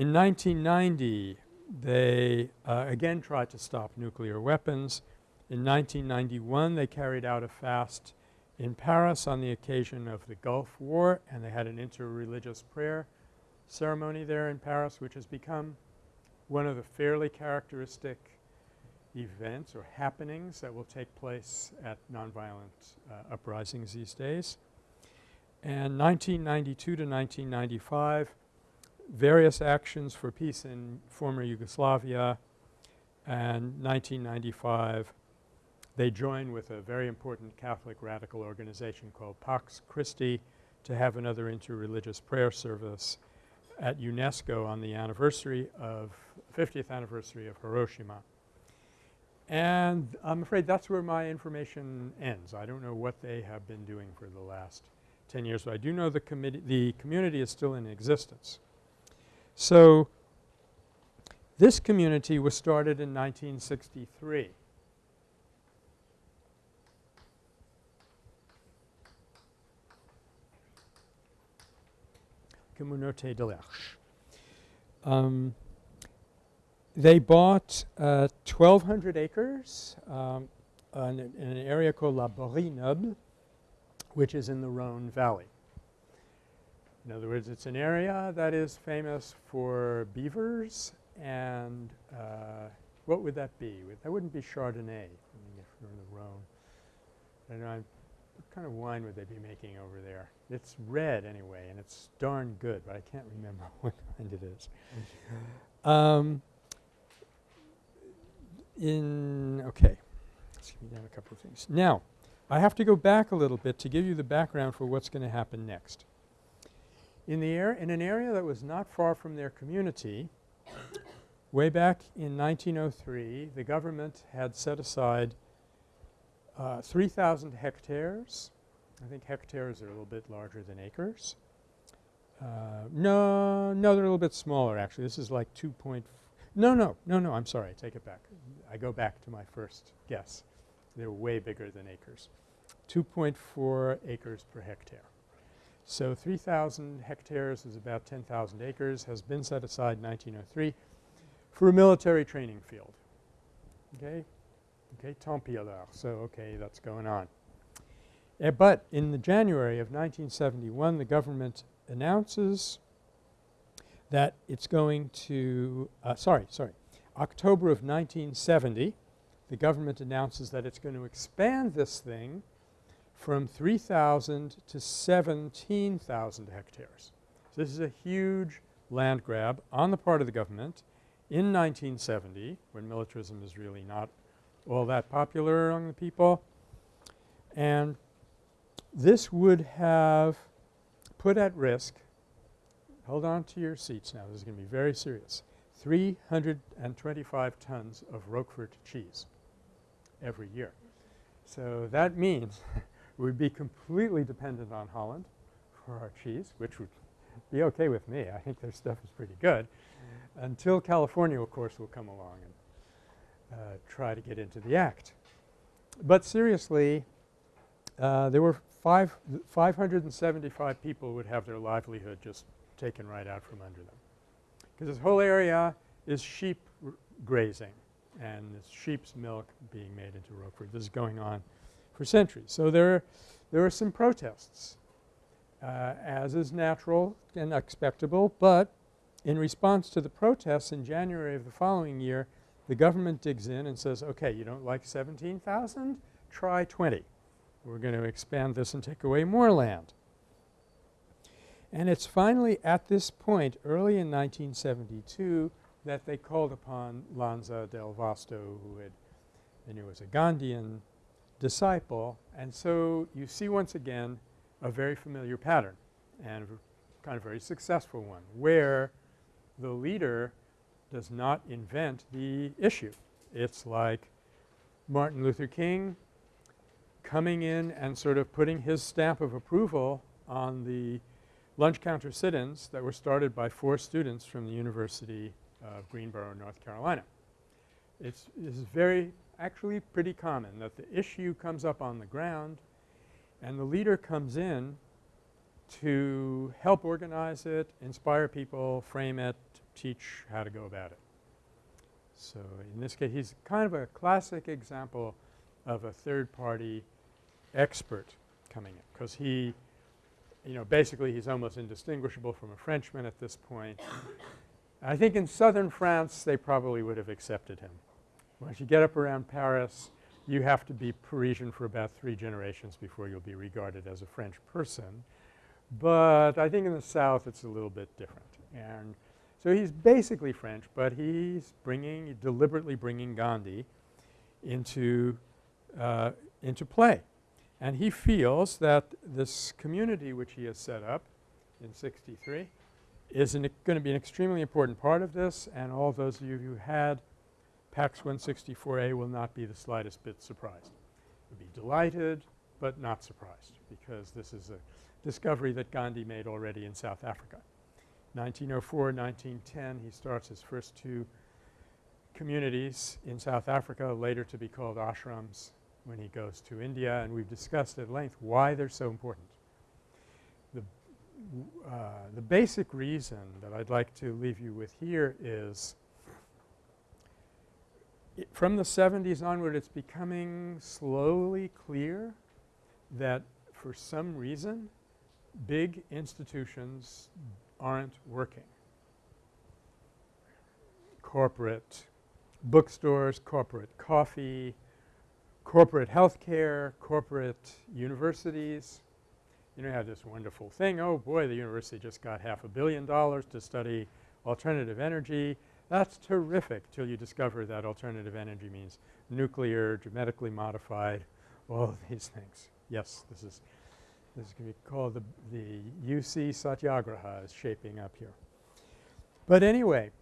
In 1990, they uh, again tried to stop nuclear weapons. In 1991, they carried out a fast in Paris on the occasion of the Gulf War and they had an interreligious prayer ceremony there in Paris which has become one of the fairly characteristic events or happenings that will take place at nonviolent uh, uprisings these days. And 1992 to 1995 various actions for peace in former Yugoslavia and 1995 they join with a very important Catholic radical organization called Pax Christi to have another interreligious prayer service at UNESCO on the anniversary of 50th anniversary of Hiroshima. And I'm afraid that's where my information ends. I don't know what they have been doing for the last 10 years, but I do know the committee the community is still in existence. So this community was started in 1963. Communauté de l'Arche. Um, they bought uh, 1,200 acres um, in, an area called La Borie Noble, which is in the Rhone Valley. In other words, it's an area that is famous for beavers and uh, what would that be? That wouldn't be Chardonnay I mean, if you're in the Rhone. I don't know, what kind of wine would they be making over there? It's red anyway and it's darn good, but I can't remember what kind it is. Um, in okay, let's give me down a couple of things. Now, I have to go back a little bit to give you the background for what's going to happen next. In the air in an area that was not far from their community, way back in 1903, the government had set aside uh, 3,000 hectares. I think hectares are a little bit larger than acres. Uh, no, no, they're a little bit smaller actually. This is like 2.4. No, no, no, no, I'm sorry. I take it back. I go back to my first guess. They're way bigger than acres. 2.4 acres per hectare. So 3,000 hectares is about 10,000 acres, has been set aside in 1903 for a military training field. Okay? Okay, tant pis alors. So, okay, that's going on. Uh, but in the January of 1971, the government announces that it's going to uh, sorry, sorry, October of 1970, the government announces that it's going to expand this thing from 3,000 to 17,000 hectares. So this is a huge land grab on the part of the government in 1970 when militarism is really not all that popular among the people. And this would have put at risk hold on to your seats now, this is going to be very serious, 325 tons of Roquefort cheese every year. So that means we'd be completely dependent on Holland for our cheese, which would be okay with me. I think their stuff is pretty good until California, of course, will come along and uh, try to get into the act. But seriously, uh, there were five 575 people would have their livelihood just taken right out from under them. Because this whole area is sheep grazing. and it's sheep's milk being made into Roquefort. This is going on for centuries. So there, there are some protests, uh, as is natural and expectable, but in response to the protests in January of the following year, the government digs in and says, okay, you don't like 17,000? Try 20. We're going to expand this and take away more land. And it's finally at this point, early in 1972, that they called upon Lanza del Vasto, who had and he was a Gandhian disciple. And so you see once again a very familiar pattern and kind of very successful one where the leader does not invent the issue. It's like Martin Luther King coming in and sort of putting his stamp of approval on the lunch counter sit-ins that were started by four students from the University of Greensboro, North Carolina. It's, it's very actually pretty common that the issue comes up on the ground and the leader comes in to help organize it, inspire people, frame it, teach how to go about it. So, in this case he's kind of a classic example of a third party expert coming in because he you know basically he's almost indistinguishable from a Frenchman at this point. I think in southern France they probably would have accepted him. Once you get up around Paris you have to be Parisian for about three generations before you'll be regarded as a French person. But I think in the south it's a little bit different. And so he's basically French, but he's bringing deliberately bringing Gandhi into uh, into play. And he feels that this community which he has set up in 63 is going to be an extremely important part of this and all those of you who had PACS 164A will not be the slightest bit surprised. You'll be delighted but not surprised because this is a discovery that Gandhi made already in South Africa. 1904, 1910 he starts his first two communities in South Africa later to be called ashrams when he goes to India and we've discussed at length why they're so important. The, uh, the basic reason that I'd like to leave you with here is from the 70s onward it's becoming slowly clear that for some reason big institutions aren't working. Corporate bookstores, corporate coffee, corporate health care, corporate universities. You know, you have this wonderful thing, oh boy, the university just got half a billion dollars to study alternative energy. That's terrific till you discover that alternative energy means nuclear, genetically modified, all of these things. Yes, this is this is going to be called the, the UC Satyagraha is shaping up here. But anyway,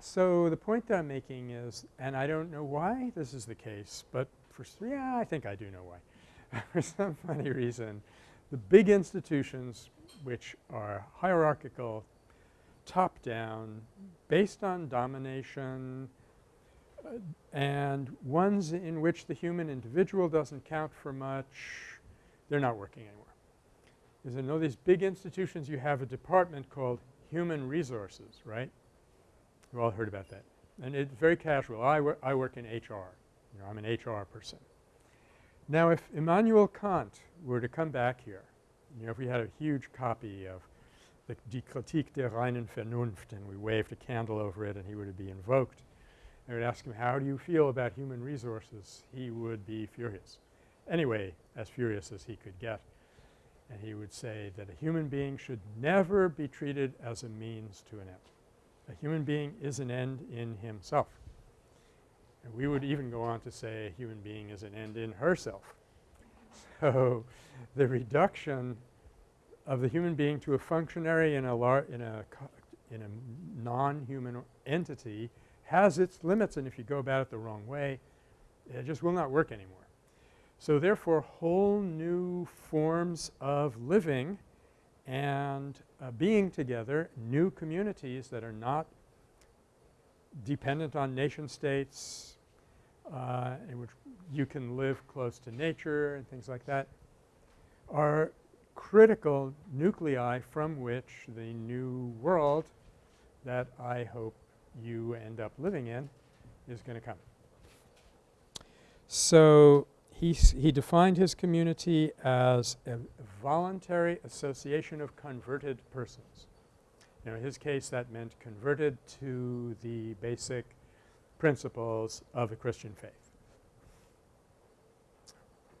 so the point that I'm making is and I don't know why this is the case, but for yeah, I think I do know why. for some funny reason, the big institutions which are hierarchical, top down, based on domination, uh, and ones in which the human individual doesn't count for much, they're not working anymore. Because in all these big institutions you have a department called human resources, right? You've all heard about that. And it's very casual. I, wor I work in HR. You know, I'm an HR person. Now if Immanuel Kant were to come back here, you know, if we had a huge copy of the Die Kritik der reinen Vernunft and we waved a candle over it and he would be invoked, I would ask him, how do you feel about human resources? He would be furious. Anyway, as furious as he could get. And he would say that a human being should never be treated as a means to an end. A human being is an end in himself. And we would even go on to say a human being is an end in herself. So the reduction of the human being to a functionary in a lar in a in a non-human entity has its limits and if you go about it the wrong way it just will not work anymore. So therefore whole new forms of living and uh, being together, new communities that are not dependent on nation states, uh, in which you can live close to nature and things like that, are critical nuclei from which the new world that I hope you end up living in is going to come. So he, he defined his community as a voluntary association of converted persons. Now in his case that meant converted to the basic principles of the Christian faith.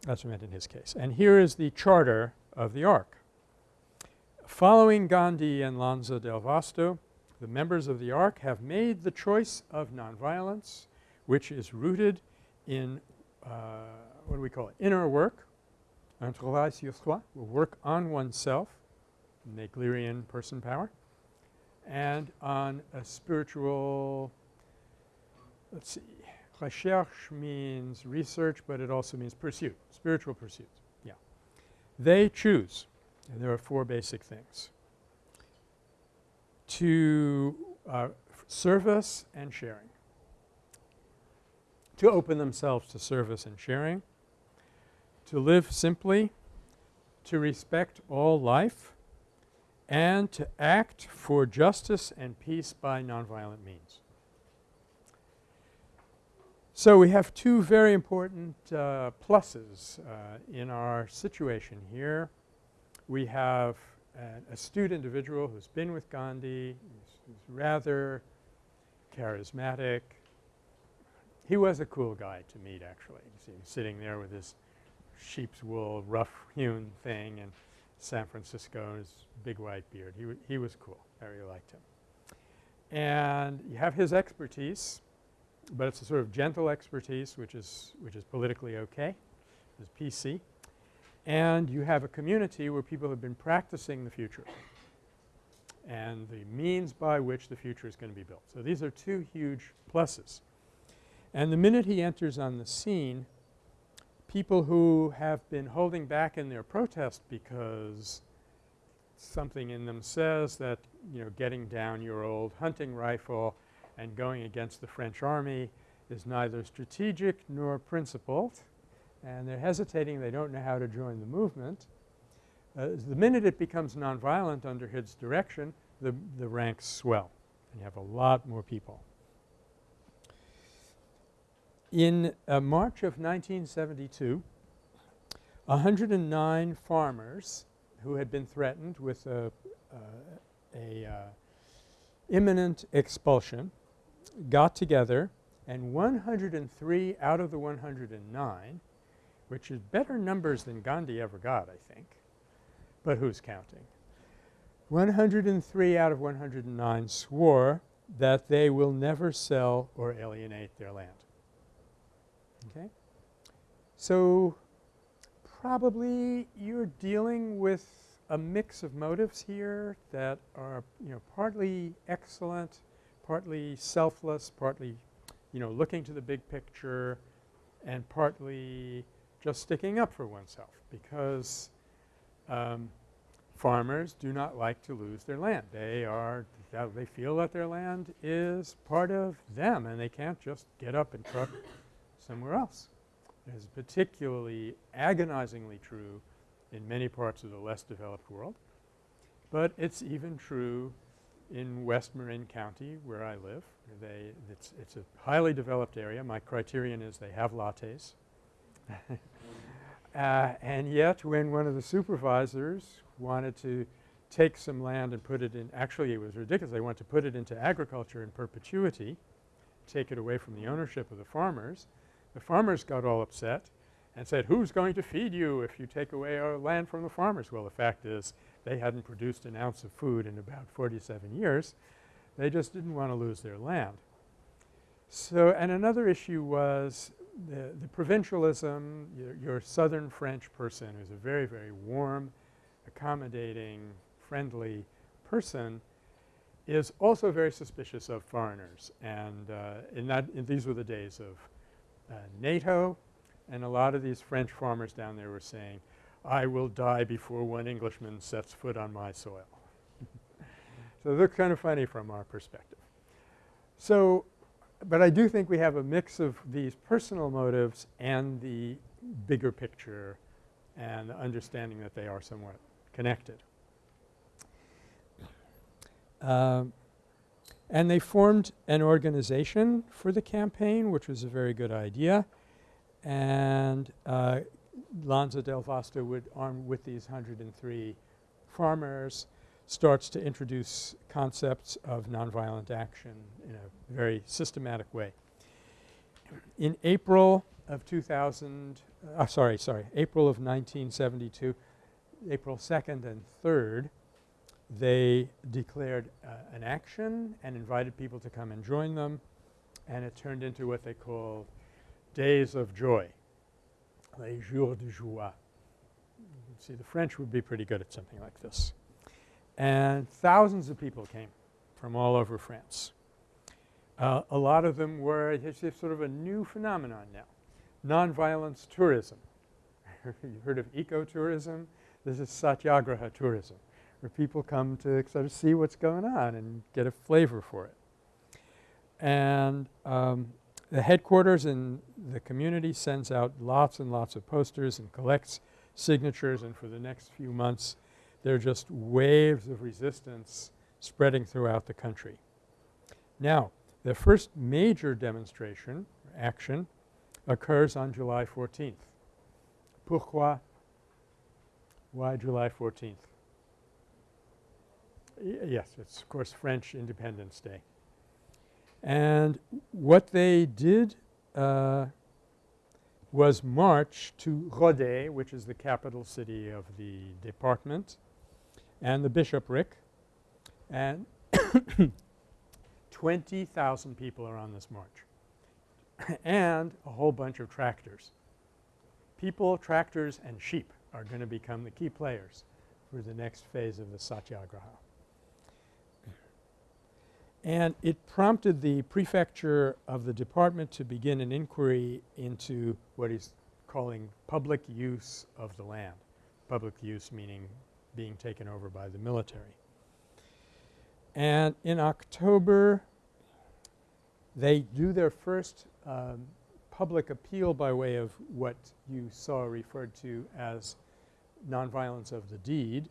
That's what it meant in his case. And here is the charter of the Ark. Following Gandhi and Lanza del Vasto, the members of the Ark have made the choice of nonviolence, which is rooted in uh, what do we call it? Inner work, un travail sur soi, work on oneself, Naglerian person power, and on a spiritual, let's see, recherche means research, but it also means pursuit, spiritual pursuit, yeah. They choose, and there are four basic things, to uh, service and sharing, to open themselves to service and sharing, to live simply, to respect all life, and to act for justice and peace by nonviolent means. So we have two very important uh, pluses uh, in our situation here. We have an astute individual who's been with Gandhi, who's, rather charismatic. He was a cool guy to meet actually. You see him sitting there with his sheep's wool rough hewn thing in San Francisco, his big white beard. He, he was cool. I really liked him. And you have his expertise, but it's a sort of gentle expertise which is which is politically okay, is PC. And you have a community where people have been practicing the future and the means by which the future is going to be built. So these are two huge pluses. And the minute he enters on the scene, people who have been holding back in their protest because something in them says that, you know, getting down your old hunting rifle and going against the French army is neither strategic nor principled and they're hesitating, they don't know how to join the movement. Uh, the minute it becomes nonviolent under his direction, the, the ranks swell and you have a lot more people. In uh, March of 1972, 109 farmers who had been threatened with a, uh, a uh, imminent expulsion got together and 103 out of the 109, which is better numbers than Gandhi ever got I think, but who's counting? 103 out of 109 swore that they will never sell or alienate their land. Okay? So probably you're dealing with a mix of motives here that are, you know, partly excellent, partly selfless, partly, you know, looking to the big picture and partly just sticking up for oneself because um, farmers do not like to lose their land. They are they feel that their land is part of them and they can't just get up and truck somewhere else. It is particularly agonizingly true in many parts of the less developed world, but it's even true in West Marin County where I live. They it's, it's a highly developed area. My criterion is they have lattes. uh, and yet when one of the supervisors wanted to take some land and put it in – actually it was ridiculous. They wanted to put it into agriculture in perpetuity, take it away from the ownership of the farmers. The farmers got all upset and said, who's going to feed you if you take away our land from the farmers? Well, the fact is they hadn't produced an ounce of food in about 47 years. They just didn't want to lose their land. So – and another issue was the, the provincialism, your, your southern French person who's a very, very warm, accommodating, friendly person is also very suspicious of foreigners. And uh, in that in these were the days of uh, NATO and a lot of these French farmers down there were saying, I will die before one Englishman sets foot on my soil. so they're kind of funny from our perspective. So, but I do think we have a mix of these personal motives and the bigger picture and the understanding that they are somewhat connected. Um, and they formed an organization for the campaign which was a very good idea. and uh, Lanza del Vasto would, armed with these 103 farmers, starts to introduce concepts of nonviolent action in a very systematic way. In April of 2000 uh, sorry, sorry, April of 1972, April 2nd and 3rd, they declared uh, an action and invited people to come and join them, and it turned into what they called Days of Joy, les jours de joie. See the French would be pretty good at something like this. And thousands of people came from all over France. Uh, a lot of them were sort of a new phenomenon now nonviolence tourism. You've heard of ecotourism? This is satyagraha tourism, where people come to sort of see what's going on and get a flavor for it. And um, the headquarters in the community sends out lots and lots of posters and collects signatures and for the next few months there are just waves of resistance spreading throughout the country. Now the first major demonstration, action, occurs on July 14th. Pourquoi? Why July 14th? Y yes, it's of course French Independence Day. And what they did uh, was march to Rodez, which is the capital city of the department, and the bishopric, and 20,000 people are on this march. and a whole bunch of tractors. People, tractors, and sheep are going to become the key players for the next phase of the satyagraha. And it prompted the prefecture of the department to begin an inquiry into what he's calling public use of the land. Public use meaning being taken over by the military. And in October, they do their first um, public appeal by way of what you saw referred to as nonviolence of the deed.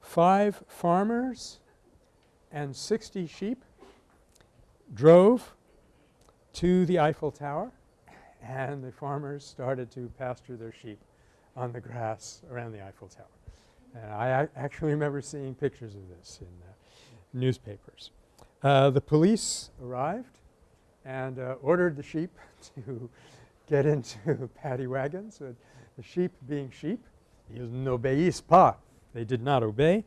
Five farmers and 60 sheep drove to the Eiffel Tower and the farmers started to pasture their sheep on the grass around the Eiffel Tower. And I actually remember seeing pictures of this in the newspapers. Uh, the police arrived and uh, ordered the sheep to get into paddy wagons. Uh, the sheep being sheep, ils n'obéissent pas. They did not obey.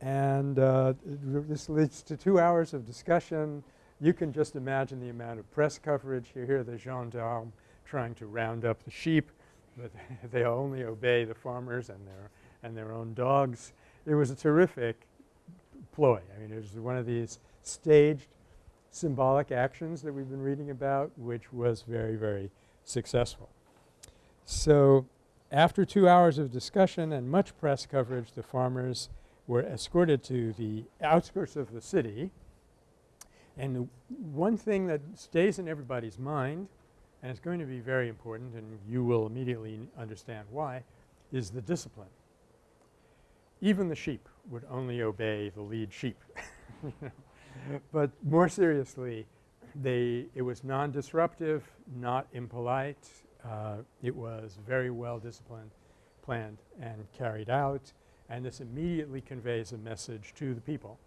And uh, this leads to two hours of discussion. You can just imagine the amount of press coverage. You hear the gendarmes trying to round up the sheep, but they only obey the farmers and their, and their own dogs. It was a terrific ploy. I mean, it was one of these staged symbolic actions that we've been reading about, which was very, very successful. So after two hours of discussion and much press coverage, the farmers were escorted to the outskirts of the city. And one thing that stays in everybody's mind, and it's going to be very important and you will immediately understand why, is the discipline. Even the sheep would only obey the lead sheep. but more seriously, they it was non-disruptive, not impolite. Uh, it was very well disciplined, planned, and carried out. And this immediately conveys a message to the people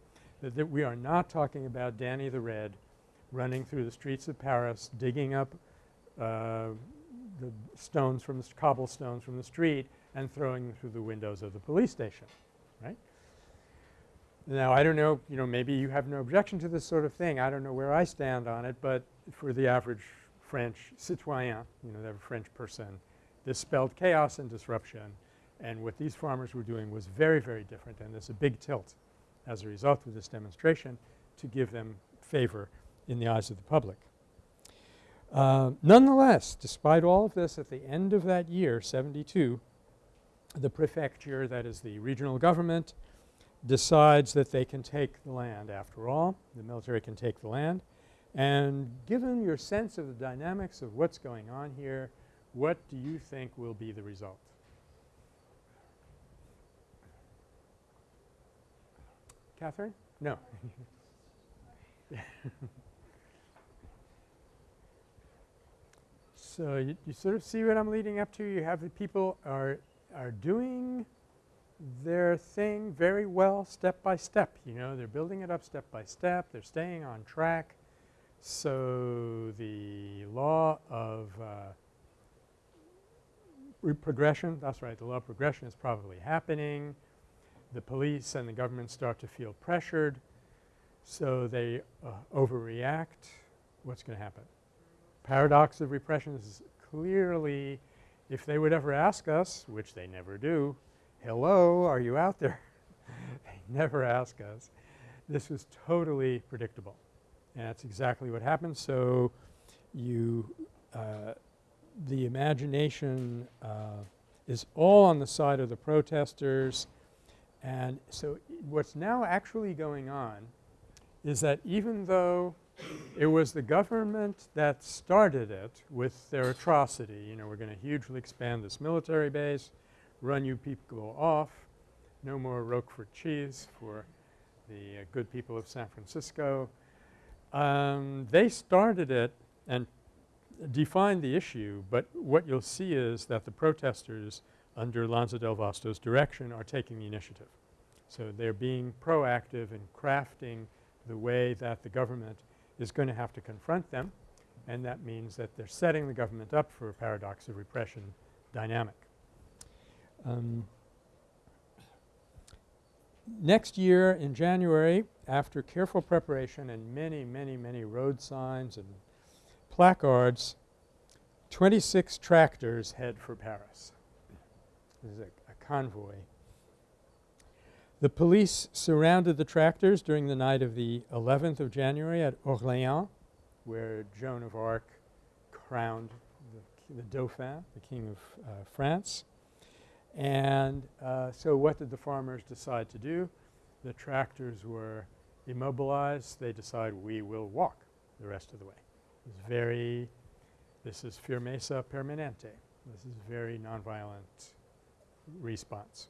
that, that we are not talking about Danny the Red running through the streets of Paris, digging up uh, the stones from the cobblestones from the street and throwing them through the windows of the police station, right? Now I don't know, you know, maybe you have no objection to this sort of thing. I don't know where I stand on it, but for the average French citoyen, you know, the French person, this spelled chaos and disruption. And what these farmers were doing was very, very different and there's a big tilt as a result of this demonstration to give them favor in the eyes of the public. Uh, nonetheless, despite all of this, at the end of that year, 72, the prefecture, that is the regional government, decides that they can take the land after all. The military can take the land. And given your sense of the dynamics of what's going on here, what do you think will be the result? Catherine? No. So you, you sort of see what I'm leading up to. You have the people are are doing their thing very well step by step. You know, they're building it up step by step. They're staying on track. So the law of uh, progression, that's right, the law of progression is probably happening. The police and the government start to feel pressured. So they uh, overreact. What's going to happen? Paradox of repression is clearly, if they would ever ask us, which they never do, hello, are you out there? they never ask us. This was totally predictable. And that's exactly what happened. So you uh, the imagination uh, is all on the side of the protesters. And so what's now actually going on is that even though it was the government that started it with their atrocity, you know, we're going to hugely expand this military base, run you people off, no more Roquefort cheese for the uh, good people of San Francisco. Um, they started it and defined the issue, but what you'll see is that the protesters under Lanza del Vasto's direction are taking the initiative. So they're being proactive in crafting the way that the government is going to have to confront them and that means that they're setting the government up for a paradox of repression dynamic. Um, next year in January after careful preparation and many, many, many road signs and placards, 26 tractors head for Paris. This is a, a convoy. The police surrounded the tractors during the night of the 11th of January at Orléans, where Joan of Arc crowned the, the Dauphin, the King of uh, France. And uh, so what did the farmers decide to do? The tractors were immobilized. They decide we will walk the rest of the way. It's very this is firmeza permanente. This is very nonviolent response.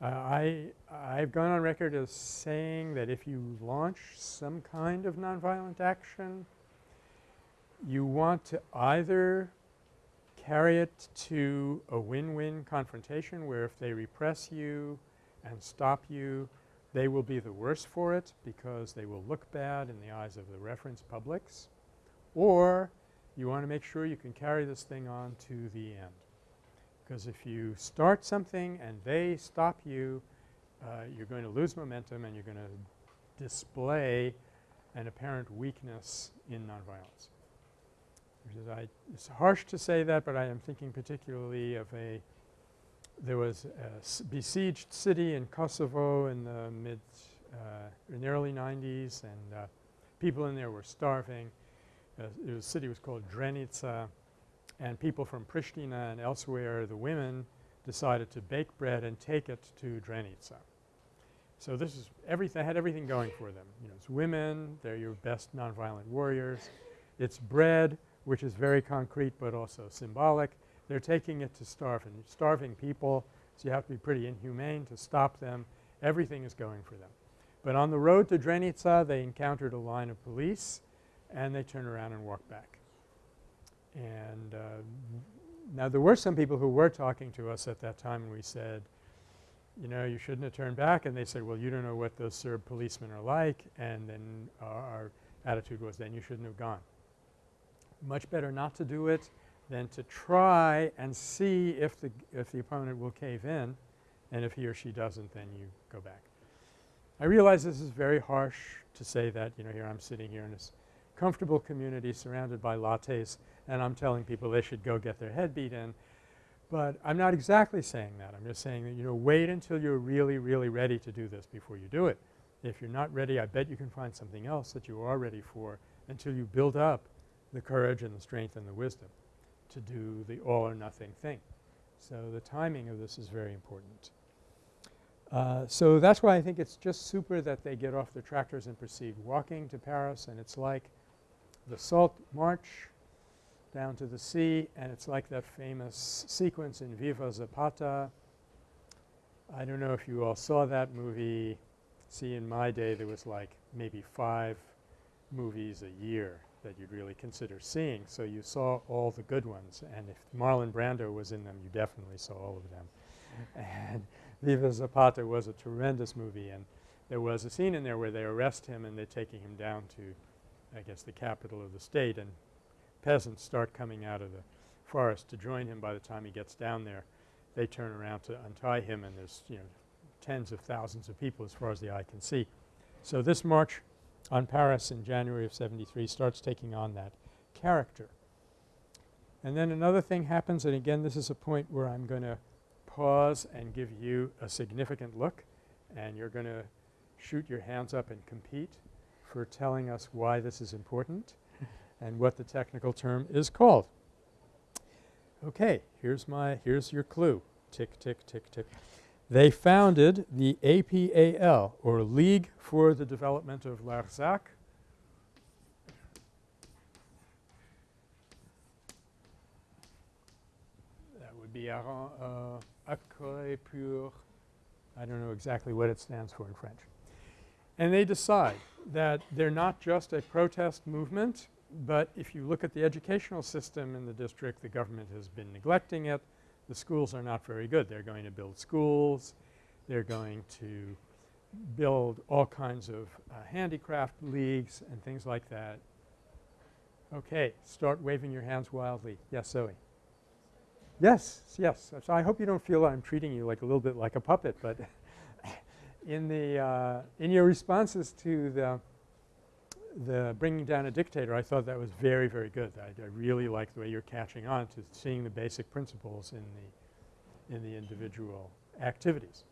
Uh, I I've gone on record as saying that if you launch some kind of nonviolent action, you want to either carry it to a win-win confrontation where if they repress you and stop you, they will be the worse for it because they will look bad in the eyes of the reference publics or you want to make sure you can carry this thing on to the end. Because if you start something and they stop you, uh, you're going to lose momentum and you're going to display an apparent weakness in nonviolence. I, it's harsh to say that, but I am thinking particularly of a there was a besieged city in Kosovo in the mid uh, in the early 90s and uh, people in there were starving uh, the city was called Drenica and people from Pristina and elsewhere, the women decided to bake bread and take it to Drenica. So this is everything had everything going for them. You know, it's women, they're your best nonviolent warriors. It's bread, which is very concrete but also symbolic. They're taking it to starving, starving people, so you have to be pretty inhumane to stop them. Everything is going for them. But on the road to Drenica, they encountered a line of police and they turned around and walked back. And uh, now there were some people who were talking to us at that time and we said, you know, you shouldn't have turned back. And they said, well, you don't know what those Serb policemen are like. And then our, attitude was then you shouldn't have gone. Much better not to do it than to try and see if the, if the opponent will cave in. And if he or she doesn't, then you go back. I realize this is very harsh to say that, you know, here I'm sitting here in this comfortable community surrounded by lattes and I'm telling people they should go get their head beat in. But I'm not exactly saying that. I'm just saying that, you know, wait until you're really, really ready to do this before you do it. If you're not ready, I bet you can find something else that you are ready for until you build up the courage and the strength and the wisdom to do the all or nothing thing. So the timing of this is very important. Uh, so that's why I think it's just super that they get off their tractors and proceed walking to Paris and it's like the Salt March down to the sea and it's like that famous sequence in Viva Zapata. I don't know if you all saw that movie. See in my day there was like maybe five movies a year that you'd really consider seeing. So you saw all the good ones and if Marlon Brando was in them you definitely saw all of them. And Viva Zapata was a tremendous movie and there was a scene in there where they arrest him and they're taking him down to I guess the capital of the state and peasants start coming out of the forest to join him by the time he gets down there. They turn around to untie him and there's you know tens of thousands of people as far as the eye can see. So this march on Paris in January of 73 starts taking on that character. And then another thing happens and again this is a point where I'm going to pause and give you a significant look and you're going to shoot your hands up and compete for telling us why this is important and what the technical term is called. Okay, here's my here's your clue. Tick, tick, tick, tick. They founded the APAL or League for the Development of Larzac. That would be Arran, uh, pour I don't know exactly what it stands for in French. And they decide that they're not just a protest movement, but if you look at the educational system in the district, the government has been neglecting it. The schools are not very good. They're going to build schools. They're going to build all kinds of uh, handicraft leagues and things like that. Okay. Start waving your hands wildly. Yes, Zoe. Yes, yes. So I hope you don't feel I'm treating you like a little bit like a puppet, but in the uh, in your responses to the the bringing down a dictator, I thought that was very, very good. I, I really like the way you're catching on to seeing the basic principles in the in the individual activities.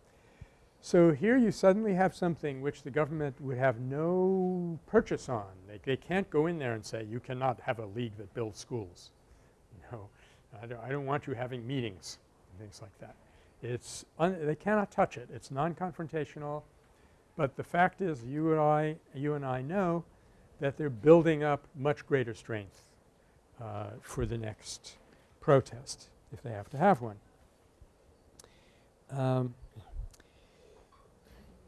So here you suddenly have something which the government would have no purchase on. They, they can't go in there and say you cannot have a league that builds schools. No, I don't, I don't want you having meetings and things like that. It's they cannot touch it. It's non-confrontational. But the fact is you and I you and I know that they're building up much greater strength uh, for the next protest if they have to have one. Um,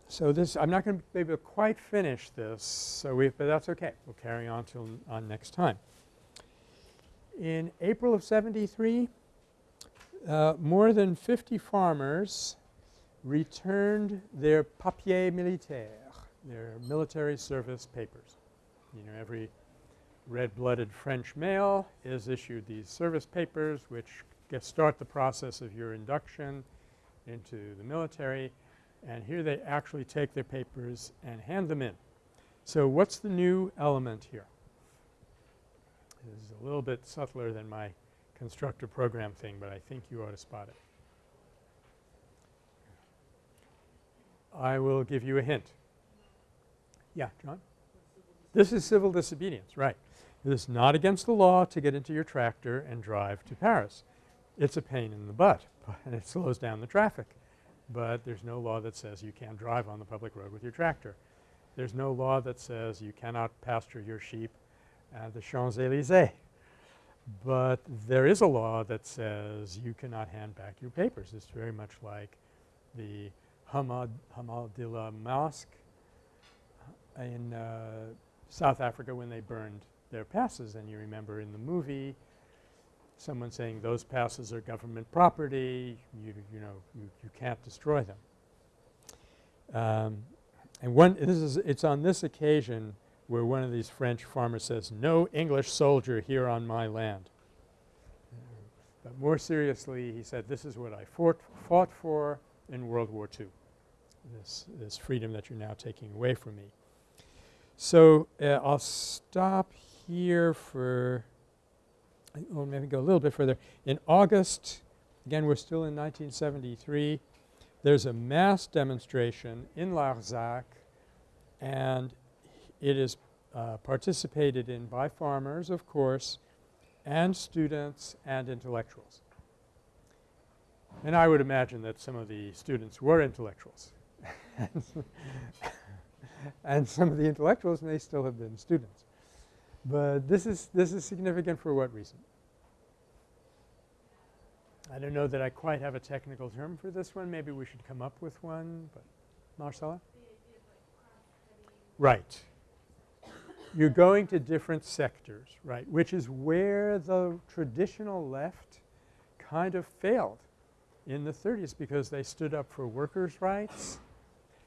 so this I'm not going to be able to quite finish this so we but that's okay. We'll carry on till on next time. In April of 73 uh, more than 50 farmers returned their papier militaire, their military service papers. You know every red-blooded French male is issued these service papers which start the process of your induction into the military and here they actually take their papers and hand them in. So what's the new element here? This is a little bit subtler than my constructive program thing, but I think you ought to spot it. I will give you a hint. Yeah, John? This is civil disobedience, right. It is not against the law to get into your tractor and drive to Paris. It's a pain in the butt and it slows down the traffic. But there's no law that says you can't drive on the public road with your tractor. There's no law that says you cannot pasture your sheep at the Champs-Élysées. But there is a law that says you cannot hand back your papers. It's very much like the Hamad Hamadillah Mosque in uh, South Africa when they burned their passes. And you remember in the movie someone saying those passes are government property, you, you know, you, you can't destroy them. Um, and one this is it's on this occasion where one of these French farmers says, no English soldier here on my land. But more seriously he said, this is what I fought, fought for in World War II, this, this freedom that you're now taking away from me. So uh, I'll stop here for well maybe go a little bit further. In August, again we're still in 1973, there's a mass demonstration in Larzac and it is uh, participated in by farmers of course and students and intellectuals. And I would imagine that some of the students were intellectuals and some of the intellectuals may still have been students. But this is this is significant for what reason? I don't know that I quite have a technical term for this one. Maybe we should come up with one, but Marcella? Right. you're going to different sectors, right, which is where the traditional left kind of failed in the 30s because they stood up for workers' rights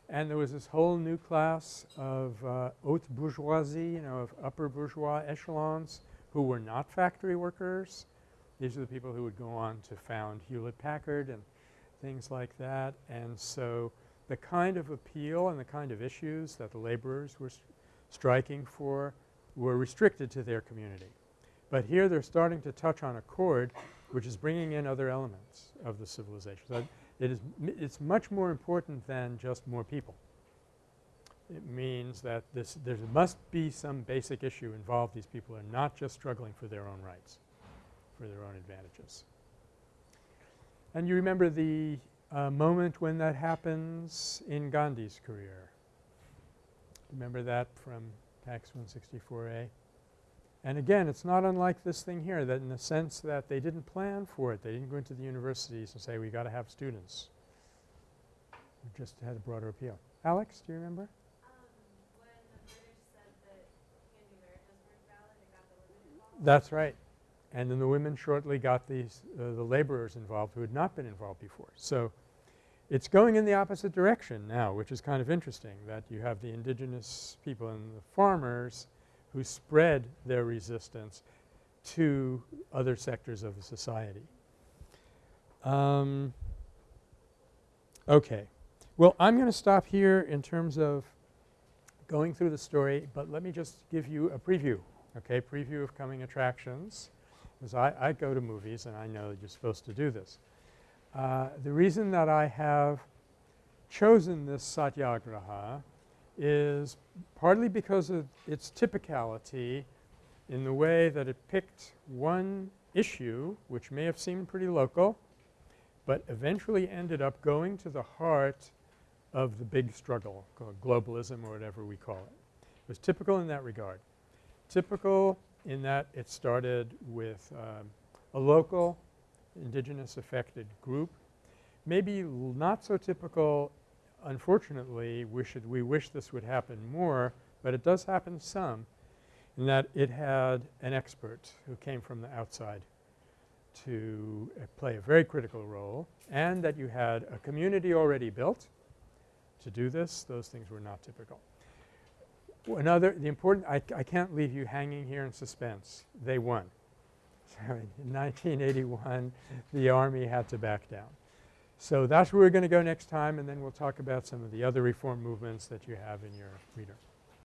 and there was this whole new class of uh, haute bourgeoisie, you know, of upper bourgeois echelons who were not factory workers. These are the people who would go on to found Hewlett-Packard and things like that. And so the kind of appeal and the kind of issues that the laborers were striking for were restricted to their community. But here they're starting to touch on a chord which is bringing in other elements of the civilization. So it is it's much more important than just more people. It means that this there must be some basic issue involved. These people are not just struggling for their own rights, for their own advantages. And you remember the uh, moment when that happens in Gandhi's career. Remember that from PACS 164A? And again, it's not unlike this thing here that in the sense that they didn't plan for it. They didn't go into the universities and say we got to have students. We just had a broader appeal. Alex, do you remember? That's right. And then the women shortly got these uh, the laborers involved who had not been involved before. So it's going in the opposite direction now, which is kind of interesting that you have the indigenous people and the farmers who spread their resistance to other sectors of the society. Um, okay. Well, I'm going to stop here in terms of going through the story, but let me just give you a preview, okay, preview of coming attractions because I, I go to movies and I know that you're supposed to do this. Uh, the reason that I have chosen this satyagraha is partly because of its typicality in the way that it picked one issue which may have seemed pretty local, but eventually ended up going to the heart of the big struggle called globalism or whatever we call it. It was typical in that regard. Typical in that it started with um, a local indigenous affected group, maybe not so typical unfortunately, we should we wish this would happen more, but it does happen some in that it had an expert who came from the outside to uh, play a very critical role and that you had a community already built to do this. Those things were not typical. Another the important I, I can't leave you hanging here in suspense. They won. So in 1981 the Army had to back down. So that's where we're going to go next time and then we'll talk about some of the other reform movements that you have in your reader.